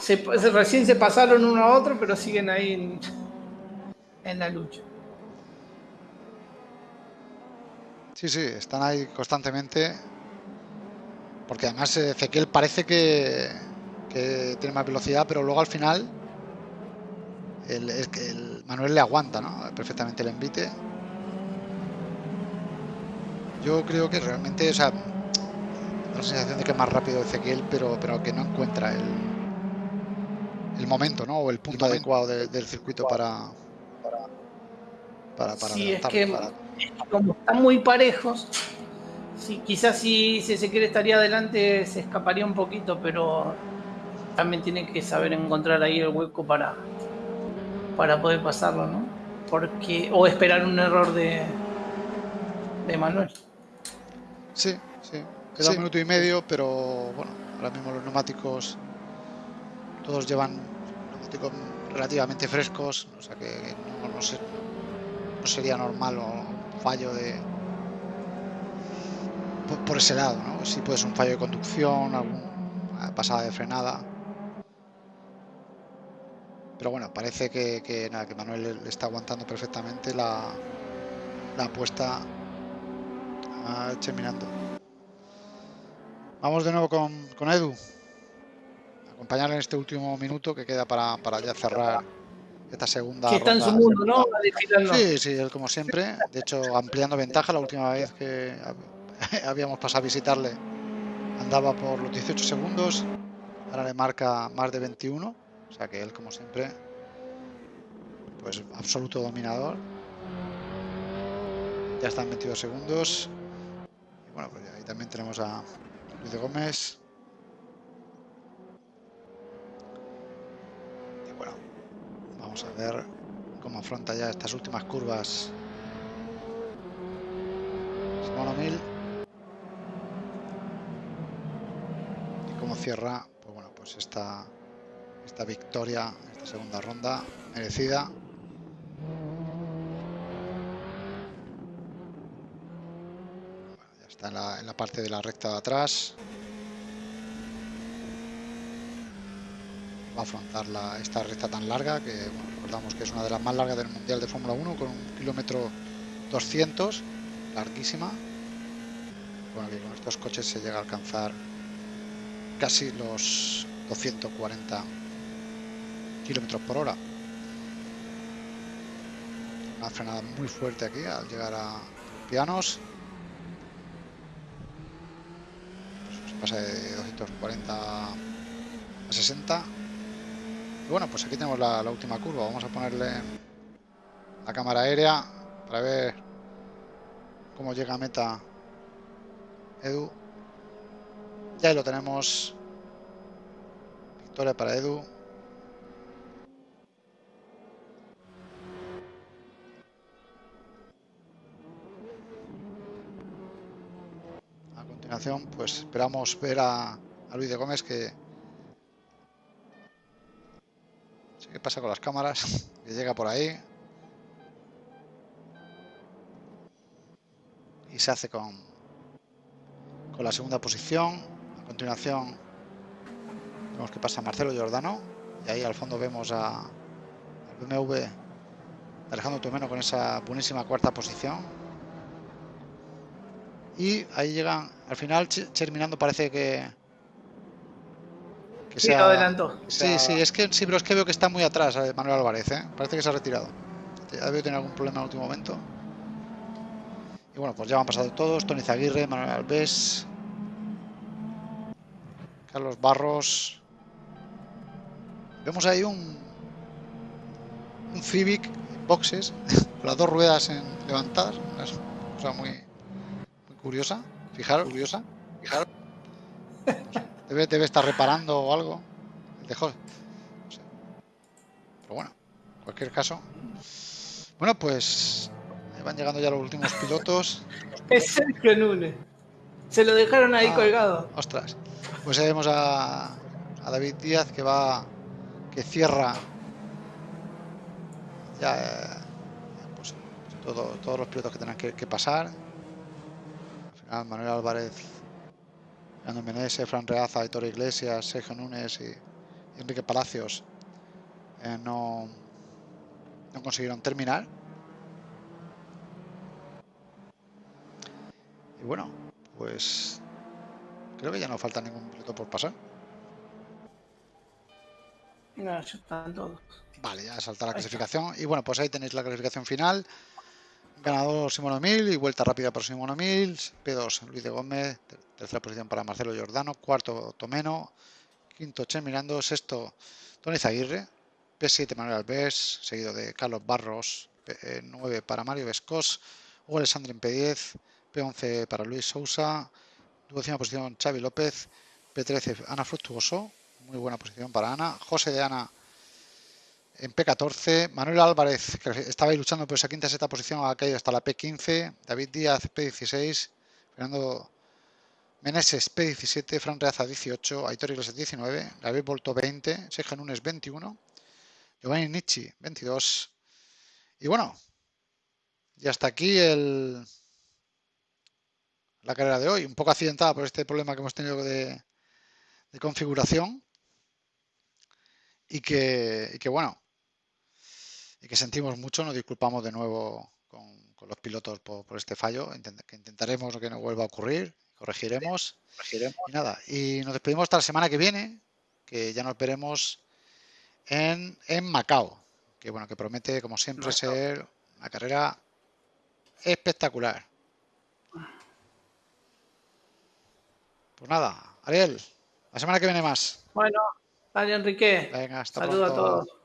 Se, recién se pasaron uno a otro, pero siguen ahí en, en la lucha. Sí, sí, están ahí constantemente. Porque además Ezequiel parece que, que tiene más velocidad, pero luego al final el, el, el Manuel le aguanta ¿no? perfectamente el envite. Yo creo que realmente, o sea, la sensación de que es más rápido Ezequiel, pero, pero que no encuentra el, el momento, ¿no? O el punto adecuado de, del circuito para para, para sí, es que para... como están muy parejos, sí, quizás si, si Ezequiel estaría adelante se escaparía un poquito, pero también tiene que saber encontrar ahí el hueco para, para poder pasarlo, ¿no? Porque, o esperar un error de, de Manuel. Sí, sí. Queda sí. un minuto y medio, pero bueno, ahora mismo los neumáticos todos llevan neumáticos relativamente frescos, o sea que no, no, sé, no sería normal o un fallo de por, por, ese lado, ¿no? Si puede ser un fallo de conducción, alguna pasada de frenada. Pero bueno, parece que, que, nada, que Manuel le está aguantando perfectamente la, la apuesta a terminando. Vamos de nuevo con, con Edu. Acompañarle en este último minuto que queda para, para ya cerrar esta segunda. Que está ronda. en su mundo, ¿no? Sí, sí, él como siempre. De hecho, ampliando ventaja. La última vez que habíamos pasado a visitarle andaba por los 18 segundos. Ahora le marca más de 21. O sea que él, como siempre, pues absoluto dominador. Ya están 22 segundos. Y bueno, pues ahí también tenemos a Luis de Gómez. Y bueno, vamos a ver cómo afronta ya estas últimas curvas. Simón O'Neill. Y cómo cierra, pues bueno, pues esta, esta victoria, esta segunda ronda merecida. Está en la, en la, parte de la recta de atrás. Va a afrontar la, esta recta tan larga, que bueno, recordamos que es una de las más largas del Mundial de Fórmula 1, con un kilómetro 200, larguísima. Bueno, con estos coches se llega a alcanzar casi los 240 kilómetros por hora. Una frenada muy fuerte aquí al llegar a pianos. pasa de 240 a 60 y bueno pues aquí tenemos la, la, última curva vamos a ponerle la cámara aérea para ver cómo llega a meta Edu ya lo tenemos victoria para Edu continuación, pues esperamos ver a, a Luis de Gómez que... Sé qué pasa con las cámaras, que llega por ahí. Y se hace con, con la segunda posición. A continuación vemos que pasa Marcelo Giordano y ahí al fondo vemos a, al BMW Alejandro Tomeno con esa buenísima cuarta posición. Y ahí llegan, al final terminando parece que, que sí, se adelantó. Sí, sí, es que sí, pero es que veo que está muy atrás eh, Manuel Álvarez, ¿eh? parece que se ha retirado. Debe tener algún problema en el último momento. Y bueno, pues ya han pasado todos. Tony Zaguirre, Manuel Alves, Carlos Barros. Vemos ahí un, un Civic boxes con las dos ruedas en levantar. Una cosa muy, muy curiosa. Fijaros, curiosa. Fijaros. Debe, debe estar reparando o algo. Dejó. Pero bueno, en cualquier caso. Bueno, pues van llegando ya los últimos pilotos. Es Sergio. Se lo dejaron ahí ah, colgado. Ostras. Pues ahí vemos a, David Díaz que va, que cierra ya eh, pues, todo, todos los pilotos que tengan que, pasar. Al final Manuel Álvarez, Fernando Menezes, Fran Reaza, Hitor Iglesias, Sergio Núñez y, Enrique Palacios eh, no, no consiguieron terminar. Y bueno, pues creo que ya no falta ningún piloto por pasar. ya están todos. Vale, ya salta la clasificación. Y bueno, pues ahí tenéis la clasificación final. Ganador Simón Mil y vuelta rápida para Simón Mil. P2 Luis de Gómez. Tercera posición para Marcelo Giordano. Cuarto Tomeno. Quinto Che Mirando. Sexto Tony Zaguirre. P7 Manuel Alves. Seguido de Carlos Barros. P9 eh, para Mario Vescos. Hugo Alessandro en P10. P11 para Luis Sousa, duodécima posición Xavi López, P13 Ana Fructuoso, muy buena posición para Ana, José de Ana en P14, Manuel Álvarez, que estaba ahí luchando por esa quinta sexta posición, ha caído hasta la P15, David Díaz P16, Fernando Meneses P17, Fran Reaza 18, Aitor Iglesias 19, David Volto 20, Sergio Nunes 21, Giovanni Nietzsche 22. Y bueno, y hasta aquí el, la carrera de hoy, un poco accidentada por este problema que hemos tenido de, configuración. Y que, bueno, y que sentimos mucho, nos disculpamos de nuevo con, los pilotos por, este fallo, que intentaremos que no vuelva a ocurrir, corregiremos, y nada, y nos despedimos hasta la semana que viene, que ya nos veremos en, en Macao, que bueno, que promete como siempre ser una carrera espectacular. Pues nada, Ariel, la semana que viene más. Bueno, Ariel Enrique. Venga, hasta Saludos a todos.